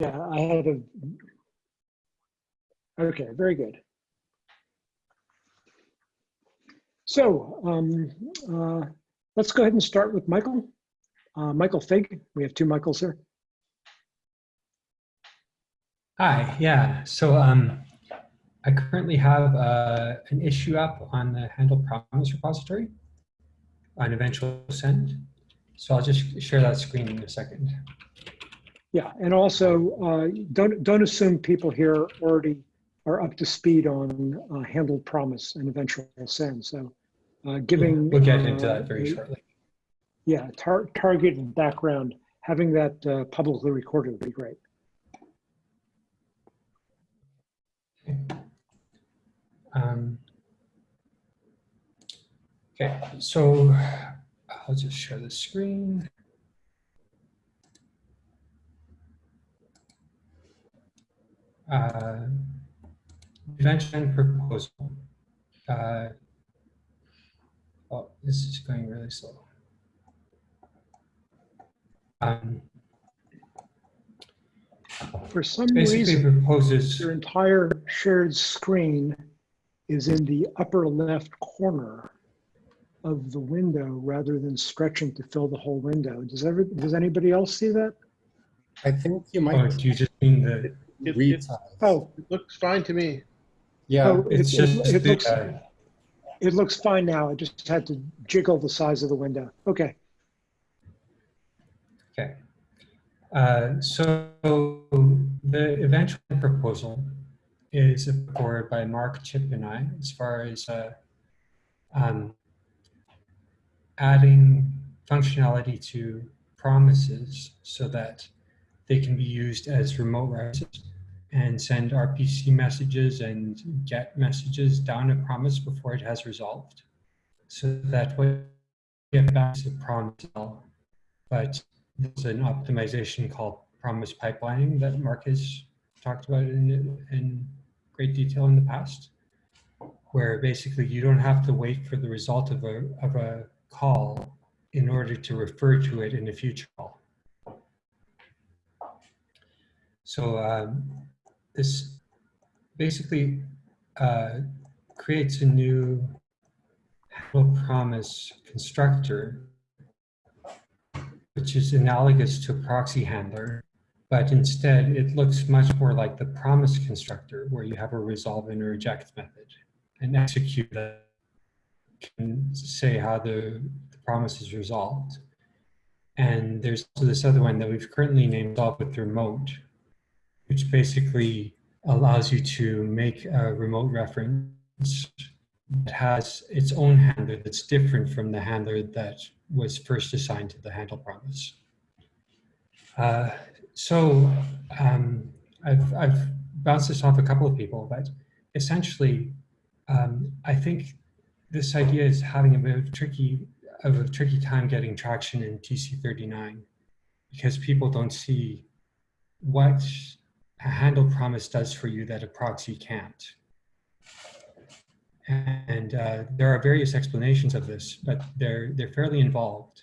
Yeah, I had a. Okay, very good. So um, uh, let's go ahead and start with Michael. Uh, Michael Fig. We have two Michaels here. Hi, yeah. So um, I currently have uh, an issue up on the Handle Promise repository on eventual send. So I'll just share that screen in a second. Yeah, and also uh, don't don't assume people here already are up to speed on uh, handled promise and eventual send. So uh, giving We'll get into uh, that very a- shortly. Yeah, tar targeted background, having that uh, publicly recorded would be great. Um, okay, so I'll just share the screen. Uh, Convention proposal. Uh, oh, this is going really slow. Um, For some basically reason, proposes. your entire shared screen is in the upper left corner of the window rather than stretching to fill the whole window. Does ever, does anybody else see that? I think you Oh, might do you just mean the, It, it. Oh, looks fine to me. Yeah, oh, it's it- it- just it the, looks- uh, It looks fine now. I just had to jiggle the size of the window. Okay. Okay. Uh, So the eventual proposal is forward by Mark Chip and I as far as uh, um, adding functionality to promises so that they can be used as remote references and send RPC messages and get messages down a promise before it has resolved. So that way, you get back to promise, but there's an optimization called promise pipelining that Mark has talked about in, in great detail in the past, where basically you don't have to wait for the result of a, of a call in order to refer to it in a future call. So um, this basically uh, creates a new handle promise constructor which is analogous to a proxy handler, but instead it looks much more like the promise constructor where you have a resolve and a reject method and execute can say how the, the promise is resolved. And there's also this other one that we've currently named solve with remote, which basically allows you to make a remote reference that has its own handler that's different from the handler that was first assigned to the handle promise. Uh, so um, I've, I've bounced this off a couple of people, but essentially, um, I think this idea is having a bit of tricky of a tricky time getting traction in TC39 because people don't see what a handle promise does for you that a proxy can't. And uh, there are various explanations of this, but they're, they're fairly involved.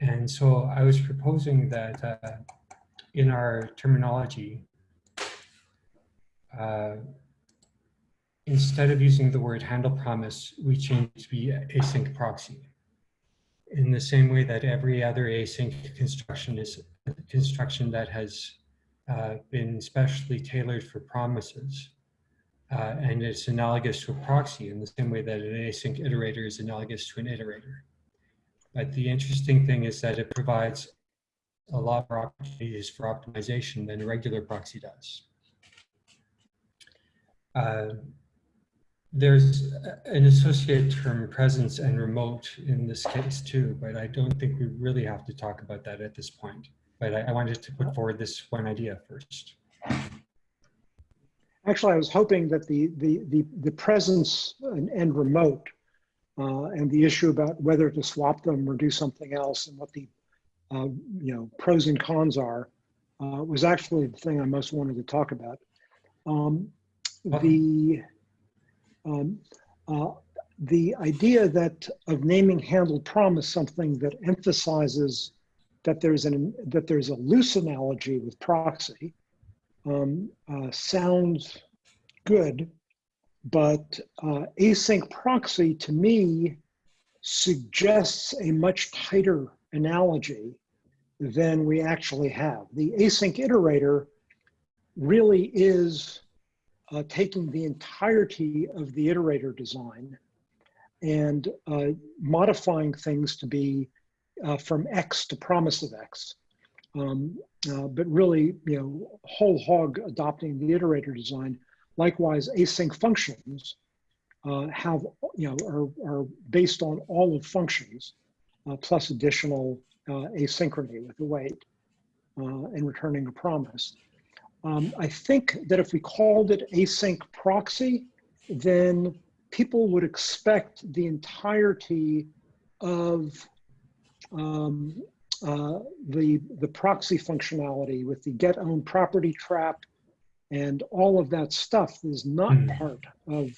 And so I was proposing that uh, in our terminology, uh, instead of using the word handle promise, we change to be async proxy. In the same way that every other async construction is a construction that has uh, been specially tailored for promises. Uh, and it's analogous to a proxy in the same way that an async iterator is analogous to an iterator. But the interesting thing is that it provides a lot more opportunities for optimization than a regular proxy does. Uh, there's an associated term presence and remote in this case too, but I don't think we really have to talk about that at this point. But I, I wanted to put forward this one idea first. Actually, I was hoping that the, the, the, the presence and, and remote uh, and the issue about whether to swap them or do something else and what the uh, you know pros and cons are uh, was actually the thing I most wanted to talk about. Um, the um, uh, the idea that of naming handled promise something that emphasizes that there's an that there's a loose analogy with proxy um, uh, sounds good, but uh, async proxy to me suggests a much tighter analogy than we actually have. The async iterator really is uh, taking the entirety of the iterator design and uh, modifying things to be uh, from X to promise of X. Um, uh, but really, you know, whole hog adopting the iterator design. Likewise, async functions uh, have, you know, are, are based on all of functions uh, plus additional uh, asynchrony with the wait uh, and returning a promise. Um, I think that if we called it async proxy, then people would expect the entirety of um, uh, the, the proxy functionality with the get own property trap and all of that stuff is not Hmm. part of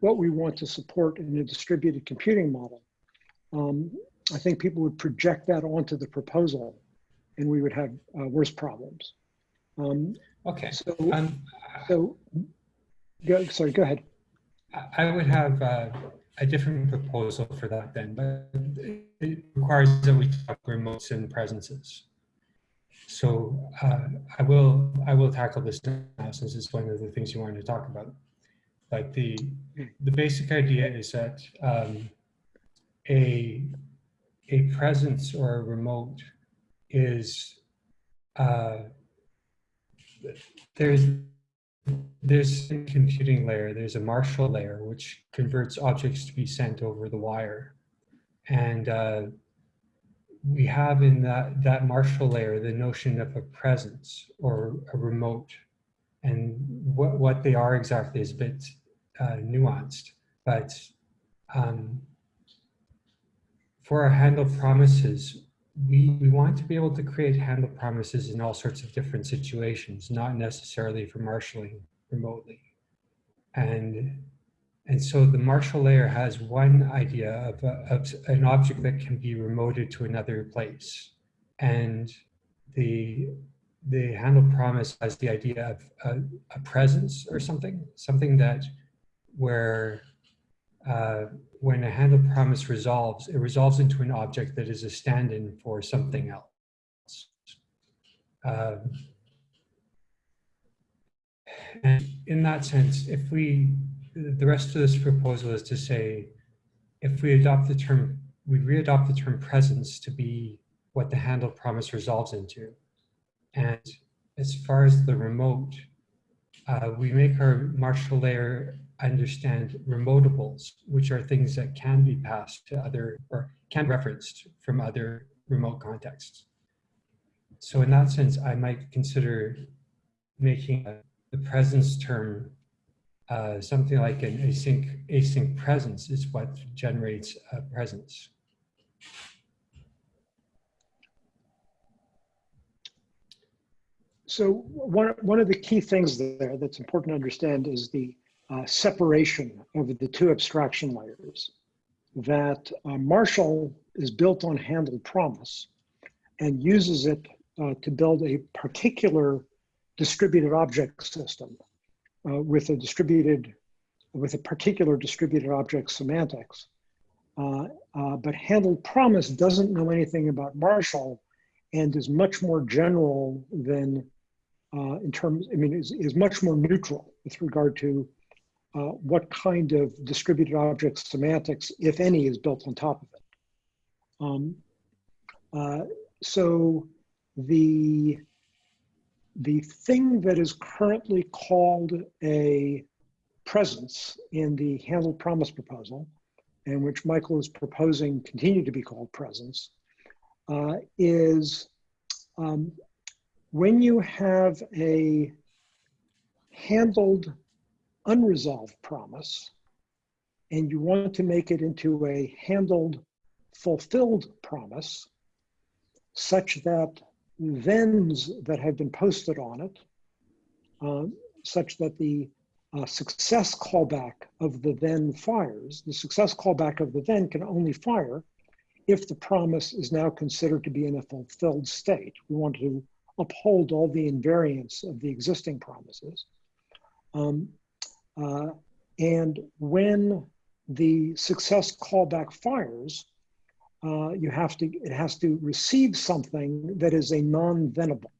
what we want to support in a distributed computing model. Um, I think people would project that onto the proposal and we would have uh, worse problems. Um, Okay. so, Um, so, go, sorry, go ahead. I- I would have uh, a different proposal for that then, but it requires that we talk remotes and presences. So uh, I will I will tackle this now since it's one of the things you wanted to talk about. Like the the basic idea is that um, a a presence or a remote is uh, there's there's a computing layer, there's a Marshal layer, which converts objects to be sent over the wire. And uh, we have in that, that Marshal layer the notion of a presence or a remote. And what, what they are exactly is a bit uh, nuanced. But um, for our handle promises, we, we want to be able to create handle promises in all sorts of different situations, not necessarily for marshalling remotely. And, and so the marshal layer has one idea of, a, of an object that can be remoted to another place. And the, the handle promise has the idea of a, a presence or something, something that where uh, when a handle promise resolves, it resolves into an object that is a stand-in for something else. Um, and in that sense, if we, the rest of this proposal is to say, if we adopt the term, we readopt the term presence to be what the handle promise resolves into. And as far as the remote, uh, we make our Marshal layer understand remotables, which are things that can be passed to other or can be referenced from other remote contexts. So in that sense, I might consider making the presence term uh, something like an async async presence is what generates a presence. So one, one of the key things there that's important to understand is the uh, separation of the two abstraction layers. That uh, Marshal is built on handle promise and uses it uh, to build a particular distributed object system uh, with a distributed, with a particular distributed object semantics. Uh, uh, but handle promise doesn't know anything about Marshal and is much more general than uh, in terms, I mean, is, is much more neutral with regard to uh, what kind of distributed object semantics, if any, is built on top of it. Um, uh, so the, the thing that is currently called a presence in the handle promise proposal, and which Michael is proposing continue to be called presence, uh, is um, when you have a handled unresolved promise and you want to make it into a handled fulfilled promise such that thens that have been posted on it, uh, such that the uh, success callback of the then fires, the success callback of the then can only fire if the promise is now considered to be in a fulfilled state. We want to uphold all the invariants of the existing promises. Um, uh, and when the success callback fires, uh, you have to, it has to receive something that is a non-thenable.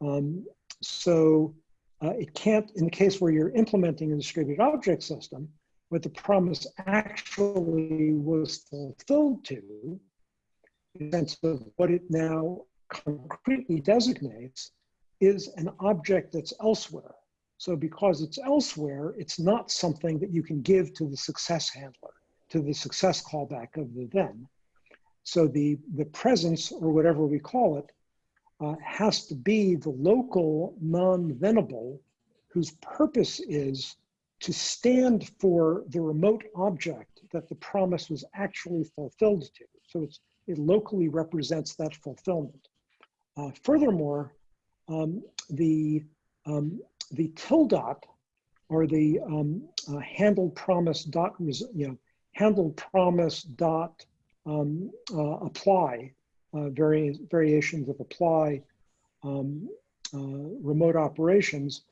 Um, so uh, it can't, in the case where you're implementing a distributed object system, what the promise actually was fulfilled to, in the sense of what it now concretely designates, is an object that's elsewhere. So because it's elsewhere, it's not something that you can give to the success handler, to the success callback of the then. So the, the presence, or whatever we call it, uh, has to be the local non-thenable whose purpose is to stand for the remote object that the promise was actually fulfilled to. So it locally represents that fulfillment. Uh, furthermore, um, the, um, the tildot or the um, uh, handled promise dot, you know, handle promise dot um, uh, apply, uh, vari variations of apply um, uh, remote operations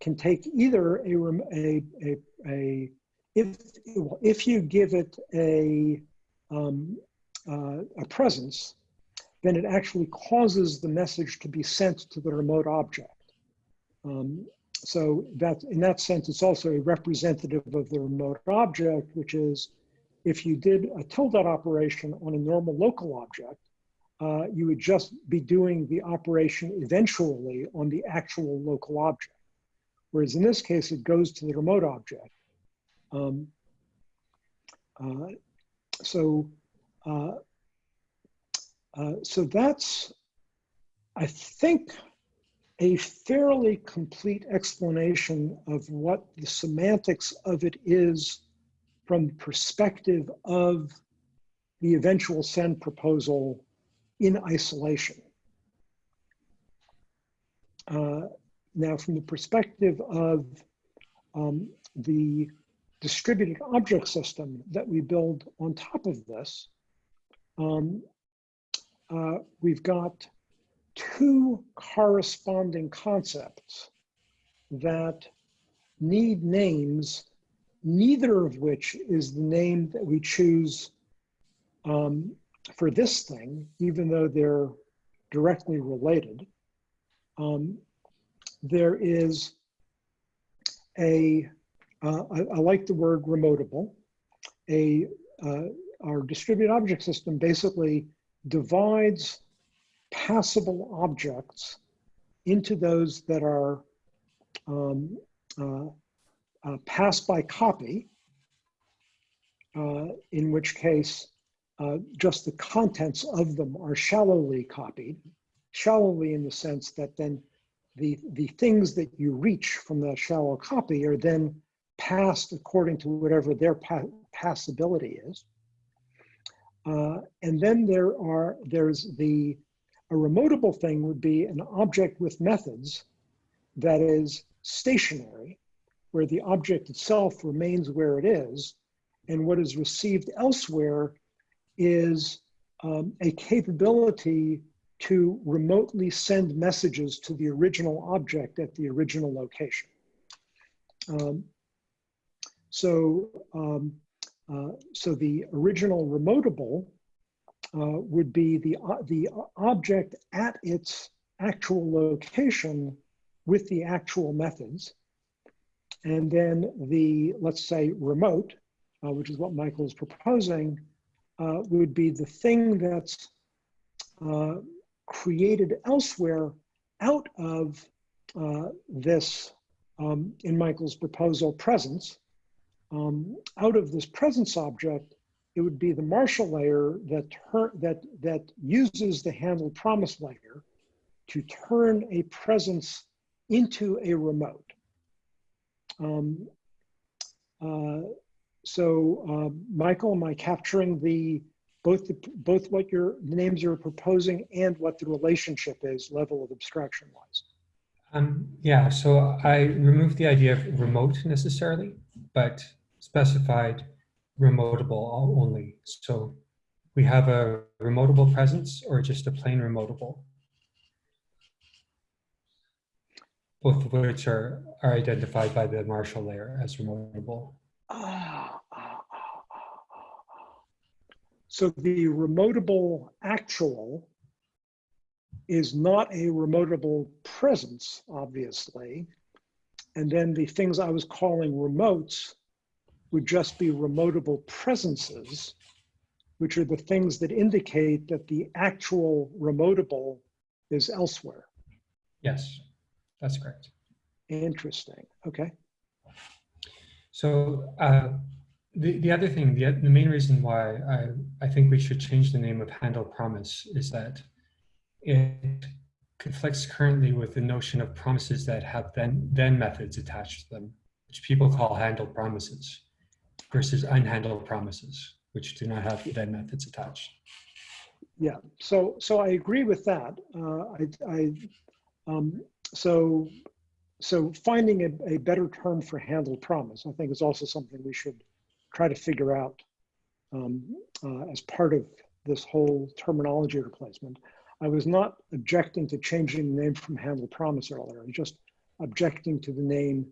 can take either a, a, a, a if, if you give it a, um, uh, a presence, then it actually causes the message to be sent to the remote object. Um, so that in that sense, it's also a representative of the remote object, which is if you did a tilde operation on a normal local object, uh, you would just be doing the operation eventually on the actual local object. Whereas in this case, it goes to the remote object. Um, uh, so, uh, uh, so that's, I think, a fairly complete explanation of what the semantics of it is from the perspective of the eventual send proposal in isolation. Uh, now, from the perspective of um, the distributed object system that we build on top of this, um, uh, we've got two corresponding concepts that need names, neither of which is the name that we choose um, for this thing, even though they're directly related. Um, there is a. Uh, I, I, like the word remotable. A, uh, our distributed object system basically divides passable objects into those that are um, uh, uh, passed by copy, uh, in which case uh, just the contents of them are shallowly copied, shallowly in the sense that then the, the things that you reach from that shallow copy are then passed according to whatever their pa passability is. Uh, and then there are, there's the, a remotable thing would be an object with methods that is stationary, where the object itself remains where it is, and what is received elsewhere is um, a capability to remotely send messages to the original object at the original location. Um, so, um, uh, so the original remotable would be the, uh, the object at its actual location with the actual methods. And then the, let's say, remote, uh, which is what Michael is proposing, uh, would be the thing that's uh, created elsewhere out of uh, this, um, in Michael's proposal, presence. Um, out of this presence object, it would be the Marshal layer that, that, that uses the handle promise layer to turn a presence into a remote. Um, uh, so, uh, Michael, am I capturing the both the, both what your the names you're proposing and what the relationship is level of abstraction wise? Um, yeah, so I removed the idea of remote necessarily, but specified remotable only. So we have a remotable presence or just a plain remotable. Both of which are, are identified by the Marshal layer as remotable. Ah. So the remotable actual is not a remotable presence, obviously. And then the things I was calling remotes would just be remotable presences, which are the things that indicate that the actual remotable is elsewhere. Yes, that's correct. Interesting. Okay. So uh, the, the other thing, the, the main reason why I, I think we should change the name of handle promise is that it conflicts currently with the notion of promises that have then, then methods attached to them, which people call handle promises versus unhandled promises, which do not have then methods attached. Yeah. So so I agree with that. Uh, I, I um, so so finding a, a better term for handle promise, I think, is also something we should try to figure out um, uh, as part of this whole terminology replacement. I was not objecting to changing the name from handle promise earlier. I was just objecting to the name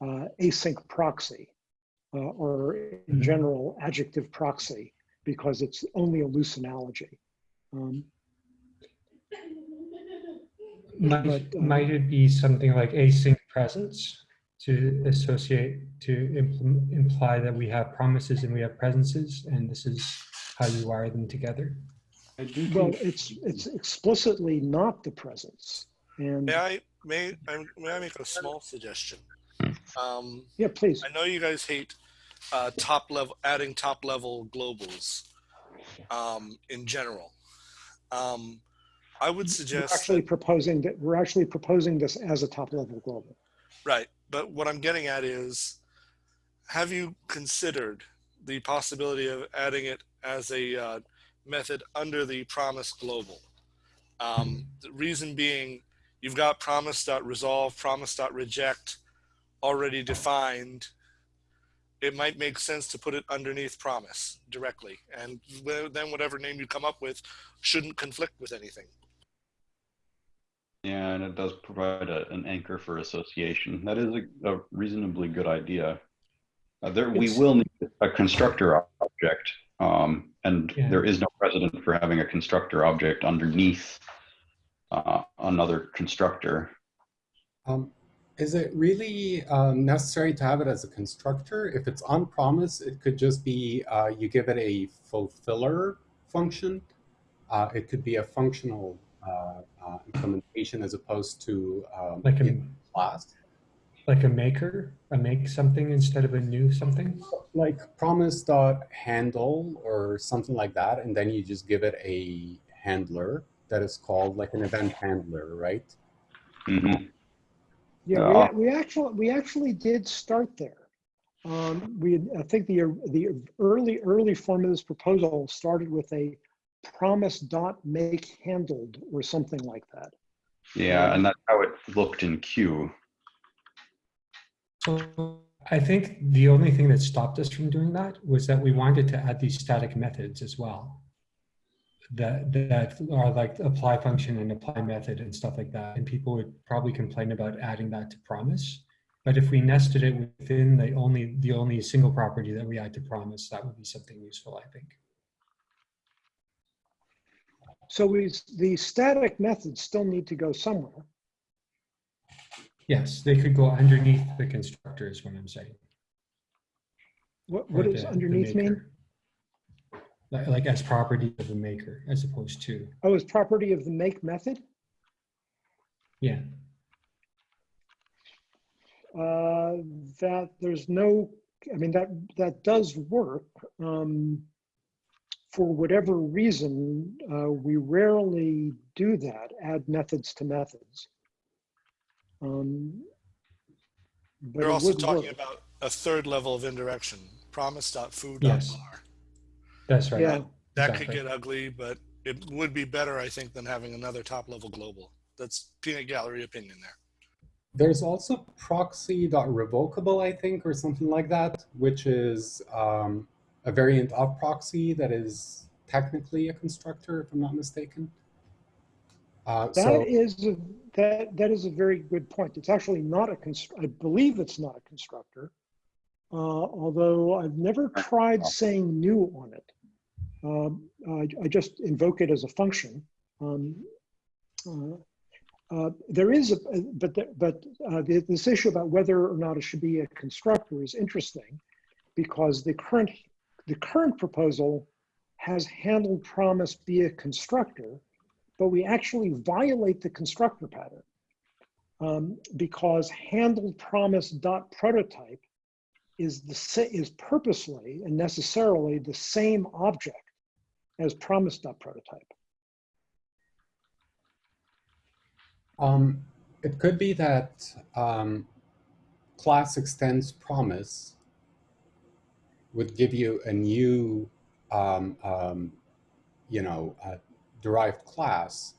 uh, async proxy uh, or in Mhm. general adjective proxy because it's only a loose analogy. Um, Might, But, uh, might it be something like async presence to associate, to implement, imply that we have promises and we have presences, and this is how you wire them together? I do well, it's it's explicitly not the presence. And May I may I, may I make a small suggestion? Um, yeah, please. I know you guys hate uh, top level adding top level globals um, in general. Um, I would We're suggest actually that- proposing that we're actually proposing this as a top level global. right, but what I'm getting at is, have you considered the possibility of adding it as a uh, method under the promise global? Um, the reason being, you've got promise.resolve, promise.reject already defined. It might make sense to put it underneath promise directly. And then whatever name you come up with shouldn't conflict with anything. Yeah, and it does provide a, an anchor for association. That is a, a reasonably good idea. Uh, there, we will need a constructor object, um, and Yeah. there is no precedent for having a constructor object underneath uh, another constructor. um, is it really uh, necessary to have it as a constructor? If it's on promise, it could just be uh, you give it a fulfiller function. Uh, it could be a functional uh, uh, implementation as opposed to um, Like a, class. like a maker, a make something instead of a new something? like promise dot handle or something like that, and then you just give it a handler that is called like an event handler, right? Mhm. Yeah, Uh, we, we actually we actually did start there. Um, we I think the the early early form of this proposal started with a promise dot make handled or something like that. Yeah, and that's how it looked in Q. So I think the only thing that stopped us from doing that was that we wanted to add these static methods as well. That, that are like apply function and apply method and stuff like that. And people would probably complain about adding that to promise. But if we nested it within the only, the only single property that we add to promise, that would be something useful, I think. So we the static methods still need to go somewhere. Yes, they could go underneath the constructor is what I'm saying. What what does underneath mean? Maker. Like, like as property of the maker, as opposed to, Oh, as property of the make method. yeah. Uh, that there's no, I mean, that, that does work. Um, for whatever reason, uh, we rarely do that, add methods to methods. Um, but We're also talking work. about a third level of indirection. Promise.foo.bar. Yes. That's right. Yeah, That Exactly. could get ugly, but it would be better, I think, than having another top level global. That's peanut gallery opinion there. There's also proxy.revocable, I think, or something like that, which is um, a variant of proxy that is technically a constructor, if I'm not mistaken. Uh, That so, is, a- that, that is a very good point. It's actually not a, const- I believe it's not a constructor. Uh, although I've never tried saying new on it. Um, I, I just invoke it as a function. Um, uh, uh, there is, a, but, the- but uh, the- this issue about whether or not it should be a constructor is interesting because the current, the current proposal has handled promise be a constructor, but we actually violate the constructor pattern um, because handled promise dot prototype is the is purposely and necessarily the same object as promise dot prototype. um, it could be that um, class extends promise would give you a new, um, um, you know, uh, derived class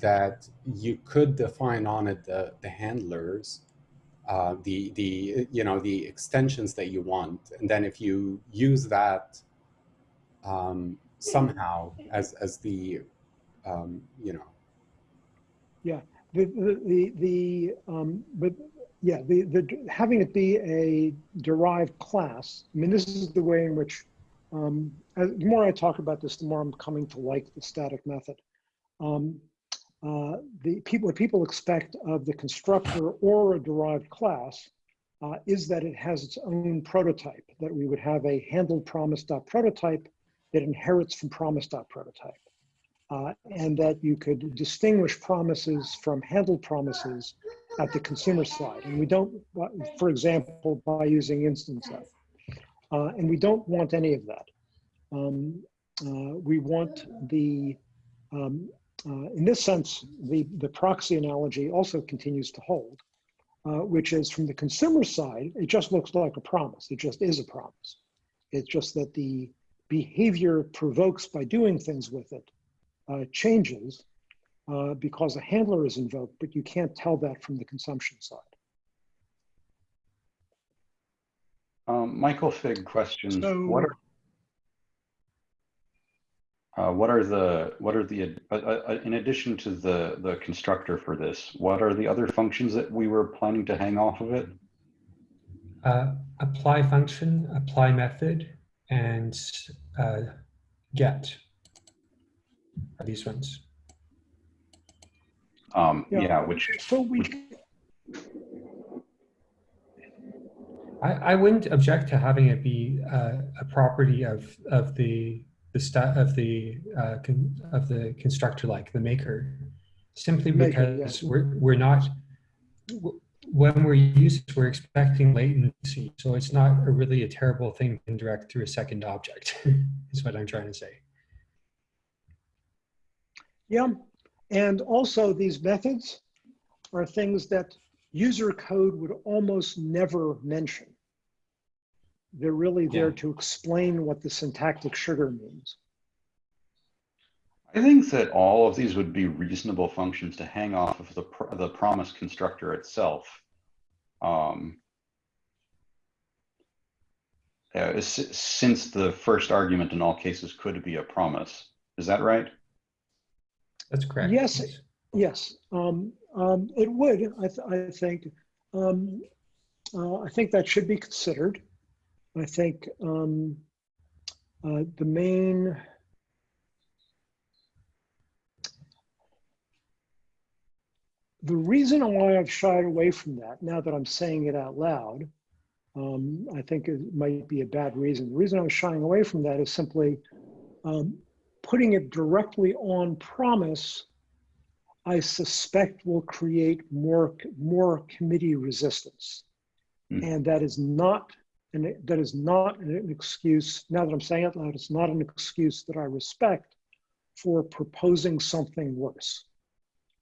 that you could define on it the, the handlers, uh, the, the, you know, the extensions that you want. And then if you use that um, somehow as, as the, um, you know, The, the, the, the um, but yeah, the, the, having it be a derived class, I mean, this is the way in which, um, as, the more I talk about this, the more I'm coming to like the static method. Um, uh, the people, what people expect of the constructor or a derived class uh, is that it has its own prototype, that we would have a handled promise.prototype that inherits from promise.prototype uh, and that you could distinguish promises from handled promises at the consumer side. And we don't, for example, by using instance of. Uh, and we don't want any of that. Um, uh, we want the, um, uh, in this sense, the, the proxy analogy also continues to hold, uh, which is from the consumer side, it just looks like a promise. It just is a promise. It's just that the behavior it provokes by doing things with it uh, changes uh, because a handler is invoked, but you can't tell that from the consumption side. Um, Michael Fig questions. So- what are uh, what are the what are the uh, uh, in addition to the the constructor for this? What are the other functions that we were planning to hang off of it? Uh, apply function, apply method, and uh, get are these ones. Um, Yeah. yeah, which So we, I, I wouldn't object to having it be uh, a property of of the the sta of the uh, con, of the constructor like the maker, simply Maker, because yeah. we're we're not w- when we're using we're expecting latency, so it's not a really a terrible thing to indirect through a second object. is what I'm trying to say. yeah, and also these methods are things that user code would almost never mention. They're really there Yeah. to explain what the syntactic sugar means. I think that all of these would be reasonable functions to hang off of the pr the promise constructor itself. Um, uh, since the first argument in all cases could be a promise, is that right? That's correct. Yes. Yes, um, um, it would, I, th I think. Um, uh, I think that should be considered. I think um, uh, the main the reason why I've shied away from that, now that I'm saying it out loud, um, I think it might be a bad reason. The reason I'm shying away from that is simply um, putting it directly on promise I suspect will create more, more committee resistance. Hmm. And that is not, and that is not an excuse, now that I'm saying it loud, it's not an excuse that I respect for proposing something worse.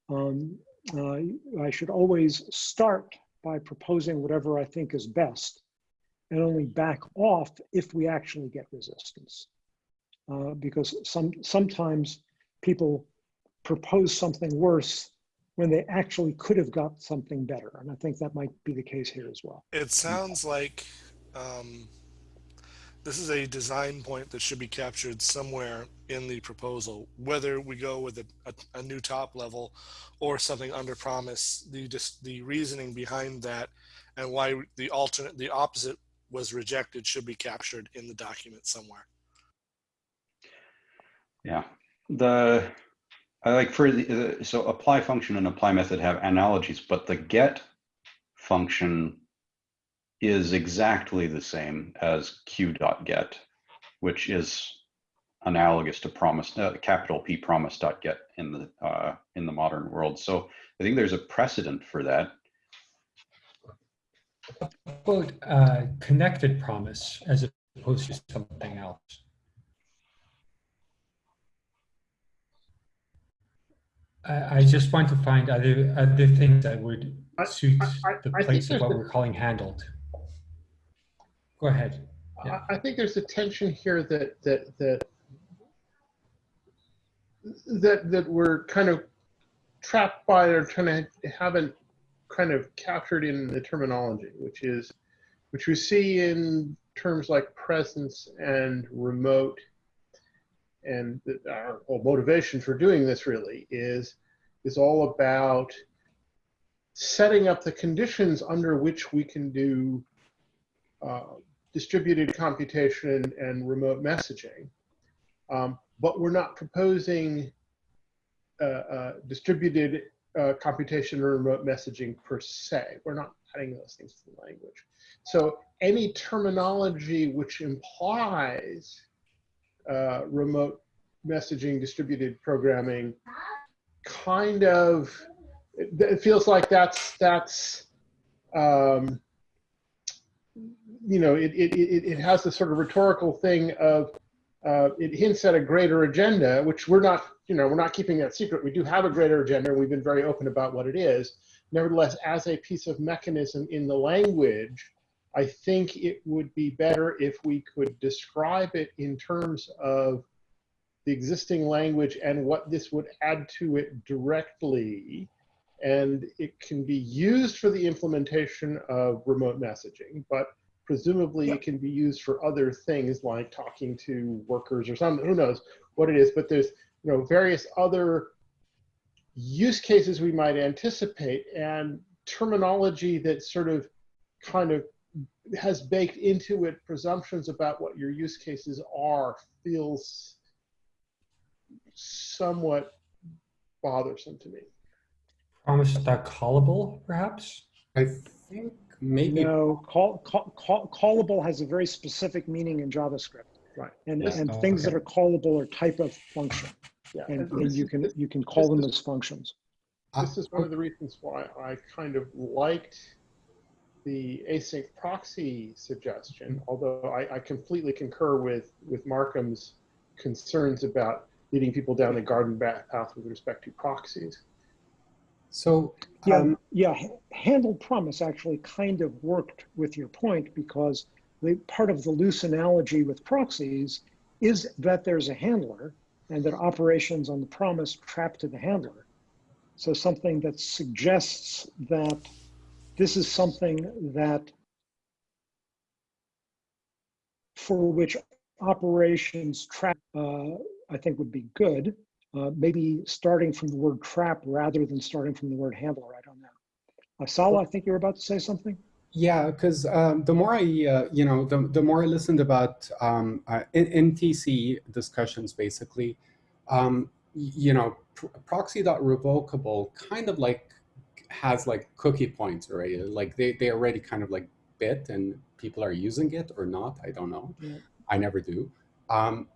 Um, uh, I should always start by proposing whatever I think is best and only back off if we actually get resistance. Uh, because some, sometimes people propose something worse when they actually could have got something better. And I think that might be the case here as well. It sounds like um, this is a design point that should be captured somewhere in the proposal, whether we go with a, a, a new top level or something under promise, the just the reasoning behind that and why the alternate, the opposite was rejected should be captured in the document somewhere. Yeah, the, I like for the, so apply function and apply method have analogies, but the get function is exactly the same as q dot get, which is analogous to promise, uh, capital P promise dot get in the, uh, in the modern world. So I think there's a precedent for that. Quote, uh, connected promise as opposed to something else. I, I just want to find other, other things that would suit I- I- the I place of what the- we're calling handled. Go ahead. Yeah. I, I think there's a tension here that, that, that, that, that we're kind of trapped by or trying to haven't kind of captured in the terminology, which is, which we see in terms like presence and remote. And our whole motivation for doing this really is, is all about setting up the conditions under which we can do uh, distributed computation and remote messaging. Um, but we're not proposing uh, uh, distributed uh, computation or remote messaging per se. We're not adding those things to the language. So any terminology which implies uh, remote messaging, distributed programming, kind of, it, it feels like that's, that's, um, you know, it, it, it, it has this sort of rhetorical thing of, uh, it hints at a greater agenda, which we're not, you know, we're not keeping that secret. We do have a greater agenda. We've been very open about what it is. Nevertheless, as a piece of mechanism in the language, I think it would be better if we could describe it in terms of the existing language and what this would add to it directly. And it can be used for the implementation of remote messaging, but presumably it can be used for other things like talking to workers or something, who knows what it is, but there's you know various other use cases we might anticipate and terminology that sort of kind of has baked into it presumptions about what your use cases are feels somewhat bothersome to me. Promise dot callable, perhaps? I think maybe No, call, call, call, callable has a very specific meaning in JavaScript. Right. And, Yes. and Oh, things that are callable are type of function. Yeah, And, and and you can, you can call this them as functions. this is one of the reasons why I kind of liked the async proxy suggestion, although I, I completely concur with, with Markham's concerns about leading people down the garden path with respect to proxies. So. Yeah, Um, yeah, h- handled promise actually kind of worked with your point because the part of the loose analogy with proxies is that there's a handler and that operations on the promise trap to the handler. So something that suggests that this is something that for which operations trap, uh, I think would be good. Uh, maybe starting from the word trap rather than starting from the word handler. I don't know. Uh, Sala, I think you were about to say something. Yeah, because um, the more I, uh, you know, the, the more I listened about um, uh, NTC discussions, basically, um, you know, pr- proxy.revocable kind of like has like cookie points already. Like they, they already kind of like bit and people are using it or not. I don't know. Yeah. I never do. Um,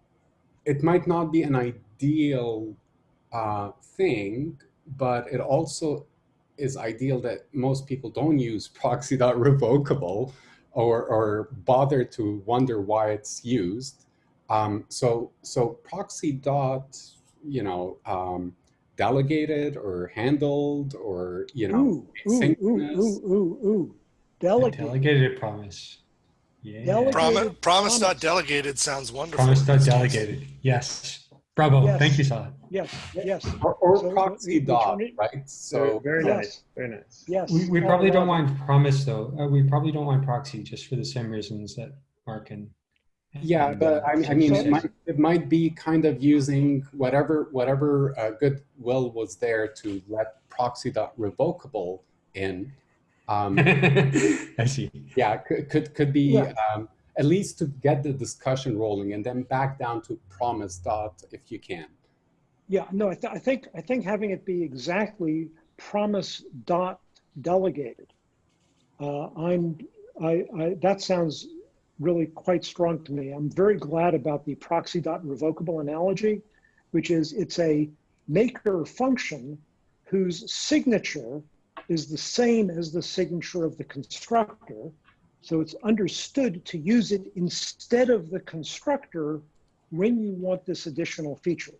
it might not be an ideal uh, thing, but it also is ideal that most people don't use proxy.revocable or, or bother to wonder why it's used. Um, so, so proxy dot, you know, um, delegated or handled or, you know, Ooh, ooh, ooh, ooh, ooh, ooh. A Delegate. Delegated promise. Yeah. Delegate- Promise, promise promise. not delegated sounds wonderful. Promise in dot delegated. Yes. Bravo. Yes. Thank you, Sala. Yes, yes, or, or So, proxy we- we dot, right? So very yes. nice, very nice. yes. We, we all probably don't relevant. want promise though. Uh, we probably don't want proxy just for the same reasons that Mark and Yeah, And, but uh, I, I mean, so- it might, it might be kind of using whatever whatever uh, goodwill was there to let proxy.revocable in. Um, I see. yeah, could could, could be Yeah. um, at least to get the discussion rolling, and then back down to promise dot if you can. Yeah, no, I, th- I think, I think having it be exactly promise dot delegated. Uh, I'm, I, I, that sounds really quite strong to me. I'm very glad about the proxy dot revocable analogy, which is it's a maker function whose signature is the same as the signature of the constructor. So it's understood to use it instead of the constructor when you want this additional feature.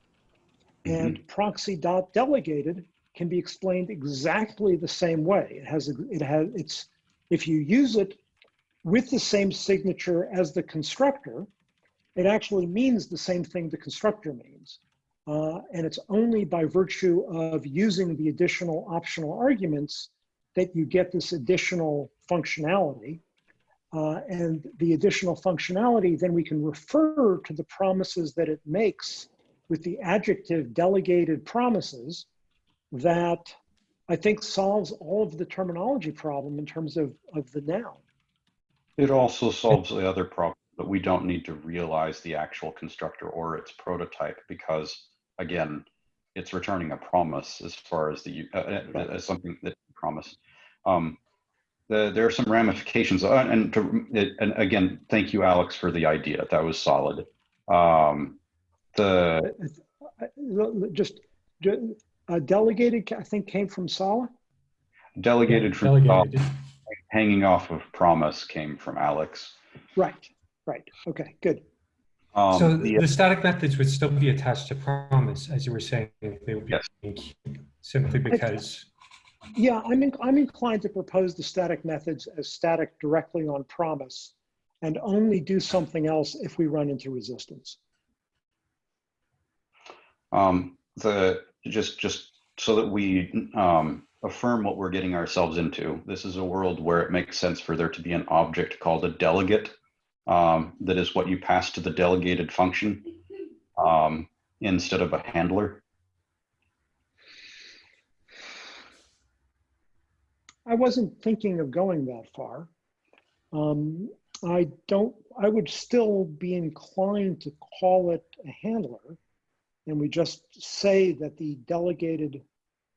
And proxy dot delegated can be explained exactly the same way. It has, a- it has, it's, if you use it with the same signature as the constructor, it actually means the same thing the constructor means. Uh, and it's only by virtue of using the additional optional arguments that you get this additional functionality. Uh, and the additional functionality, then we can refer to the promises that it makes with the adjective delegated promises that I think solves all of the terminology problem in terms of, of the noun. It also solves the other problem that we don't need to realize the actual constructor or its prototype because, again, it's returning a promise as far as the uh, uh, as something that promise. Um, the, there are some ramifications, uh, and to, it, and again, thank you, Alex, for the idea. That was solid. Um, the I- I- Just, ju- uh, delegated, I think came from Sala. delegated from Delegated. top, hanging off of promise came from Alex. Right, right. Okay, good. Um, so the- the, static methods would still be attached to promise, as you were saying, they would be Yes. simply because. Yeah, I'm, in, I'm inclined to propose the static methods as static directly on promise and only do something else if we run into resistance. Um, the just just so that we um, affirm what we're getting ourselves into. This is a world where it makes sense for there to be an object called a delegate. Um, that is what you pass to the delegated function um, instead of a handler. I wasn't thinking of going that far. Um, I don't, I would still be inclined to call it a handler. And we just say that the delegated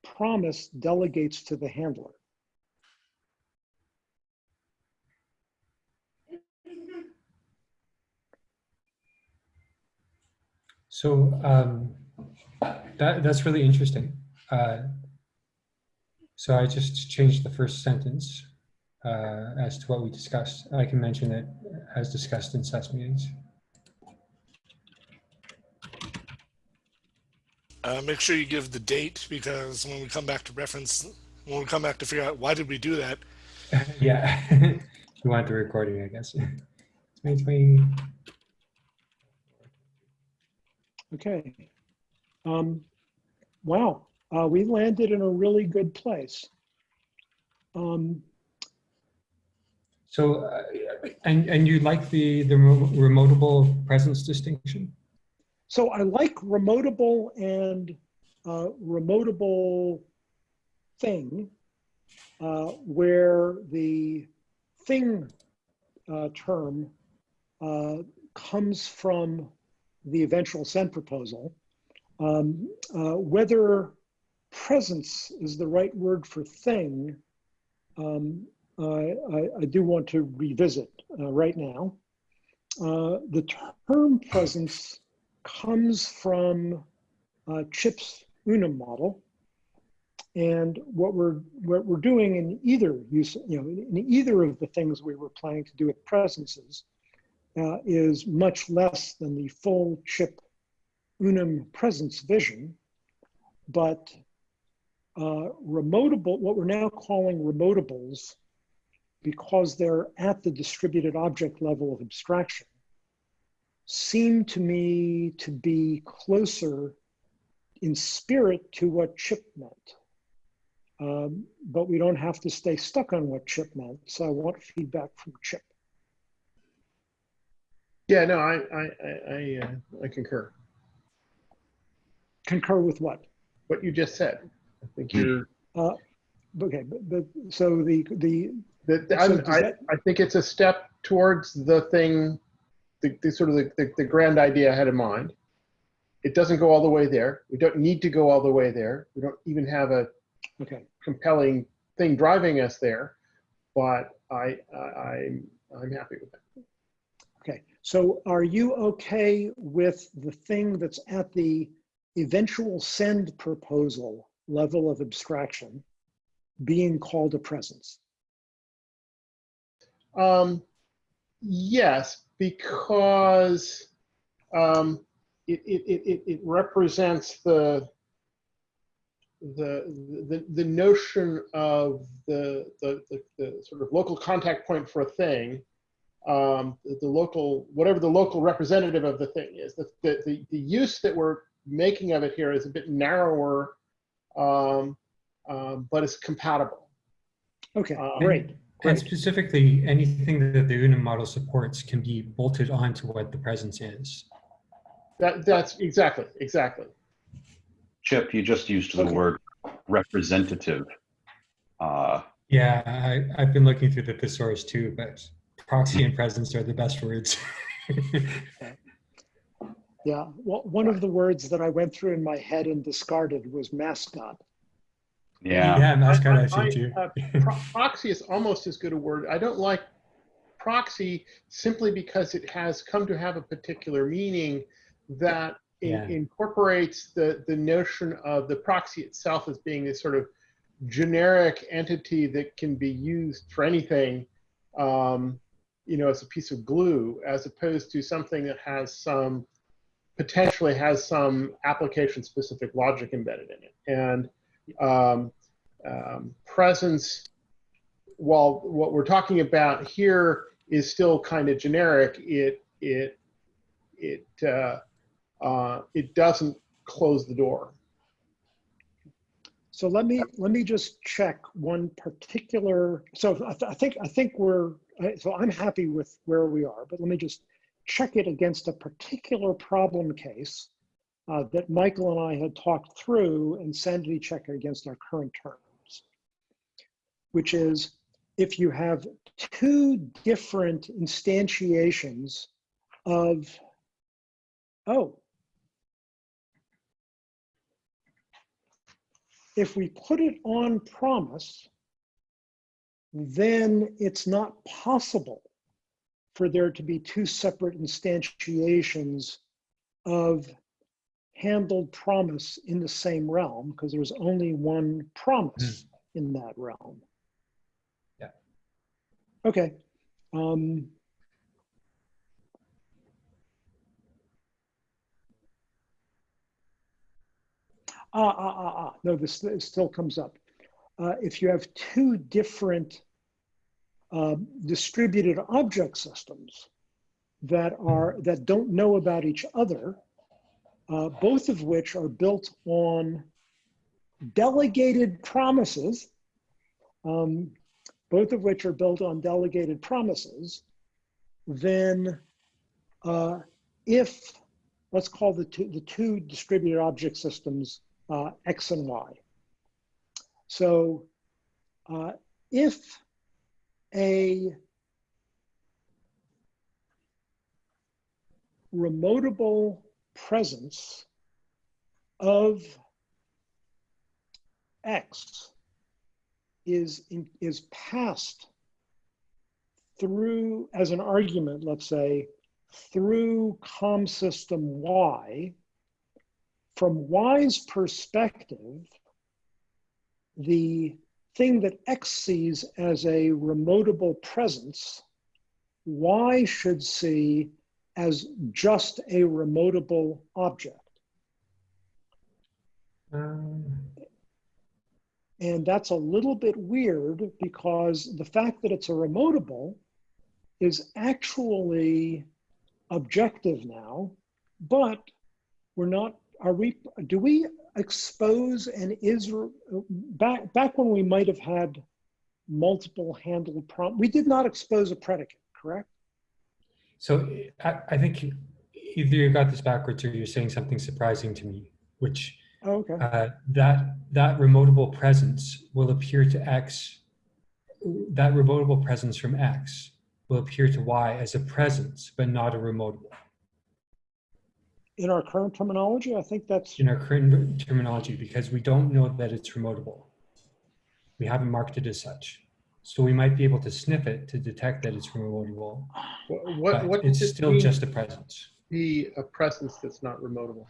promise delegates to the handler. So um, that, that's really interesting. Uh, so I just changed the first sentence uh, as to what we discussed. I can mention it as discussed in SES meetings. Uh, make sure you give the date because when we come back to reference, when we come back to figure out why did we do that, yeah, you want the recording, I guess. 2020. Okay. Um, wow, uh, we landed in a really good place. Um, So, uh, and, and you like the, the remotable presence distinction? so I like remotable and uh, remotable thing, uh, where the thing uh, term uh, comes from the eventual send proposal. Um, uh, whether presence is the right word for thing, um, I, I, I do want to revisit uh, right now. Uh, the term presence comes from uh, Chip's Unum model. And what we're, what we're doing in either use, you know, in either of the things we were planning to do with presences uh, is much less than the full chip unum presence vision, but uh, remotable, what we're now calling remotables, because they're at the distributed object level of abstraction, seem to me to be closer in spirit to what chip meant. Um, but we don't have to stay stuck on what chip meant. So I want feedback from chip. Yeah, no, I, I, I, I, uh, I concur. Concur with what? What you just said. I think hmm. you're, uh, Okay, but, but so the, the, that, So I'm- I, that- I think it's a step towards the thing, the, the sort of the, the, the grand idea I had in mind. It doesn't go all the way there. We don't need to go all the way there. We don't even have a okay, compelling thing driving us there, but I, I, I'm, I'm happy with that. okay. So are you okay with the thing that's at the eventual send proposal level of abstraction being called a presence? Um, yes, because um, it, it, it, it- represents the, the, the, the notion of the, the, the, the sort of local contact point for a thing, um, the, the local, whatever the local representative of the thing is. The, the, the, the use that we're making of it here is a bit narrower, um, um, but it's compatible. Okay, Um, great. And Great. specifically, anything that the Unum model supports can be bolted onto what the presence is. That, that's exactly, exactly. Chip, you just used the Okay. word representative. Uh, Yeah, I, I've been looking through the thesaurus too, but proxy and presence are the best words. Yeah, well, one of the words that I went through in my head and discarded was mascot. yeah, yeah, mascot I- I've I- too. uh, pro- proxy is almost as good a word. I don't like proxy simply because it has come to have a particular meaning that in- incorporates the, the notion of the proxy itself as being this sort of generic entity that can be used for anything, um, you know, as a piece of glue, as opposed to something that has some, potentially has some application specific logic embedded in it. And um, um, presence, while what we're talking about here is still kind of generic, it it it uh, uh, it doesn't close the door. So let me, let me just check one particular, so I, th- I think, I think we're, so I'm happy with where we are, but let me just check it against a particular problem case uh, that Michael and I had talked through and sanity check against our current terms, which is if you have two different instantiations of, oh, if we put it on promise, then it's not possible for there to be two separate instantiations of handled promise in the same realm because there's only one promise in that realm. Yeah. Okay. Um, Ah, ah, ah, ah. No, this, this still comes up. Uh, if you have two different uh, distributed object systems that are that don't know about each other, uh, both of which are built on delegated promises, um, both of which are built on delegated promises, then uh, if let's call the two, the two distributed object systems uh, X and Y. So uh, if a remotable presence of X is, in, is passed through, as an argument, let's say, through COM system Y, from Y's perspective, the thing that X sees as a remotable presence, Y should see as just a remotable object. Um, And that's a little bit weird because the fact that it's a remotable is actually objective now, but we're not, are we, do we expose and is, back, back when we might have had multiple handled prompt, we did not expose a predicate, correct? So I, I think either you got this backwards or you're saying something surprising to me, which Oh, Okay. uh, that that remotable presence will appear to X. That remotable presence from X will appear to Y as a presence, but not a remotable. In our current terminology, I think that's, in our current terminology because we don't know that it's remotable. We haven't marked it as such. So we might be able to sniff it to detect that it's remotable, What, what, but what it's does still mean just a presence. to be a presence that's not remotable?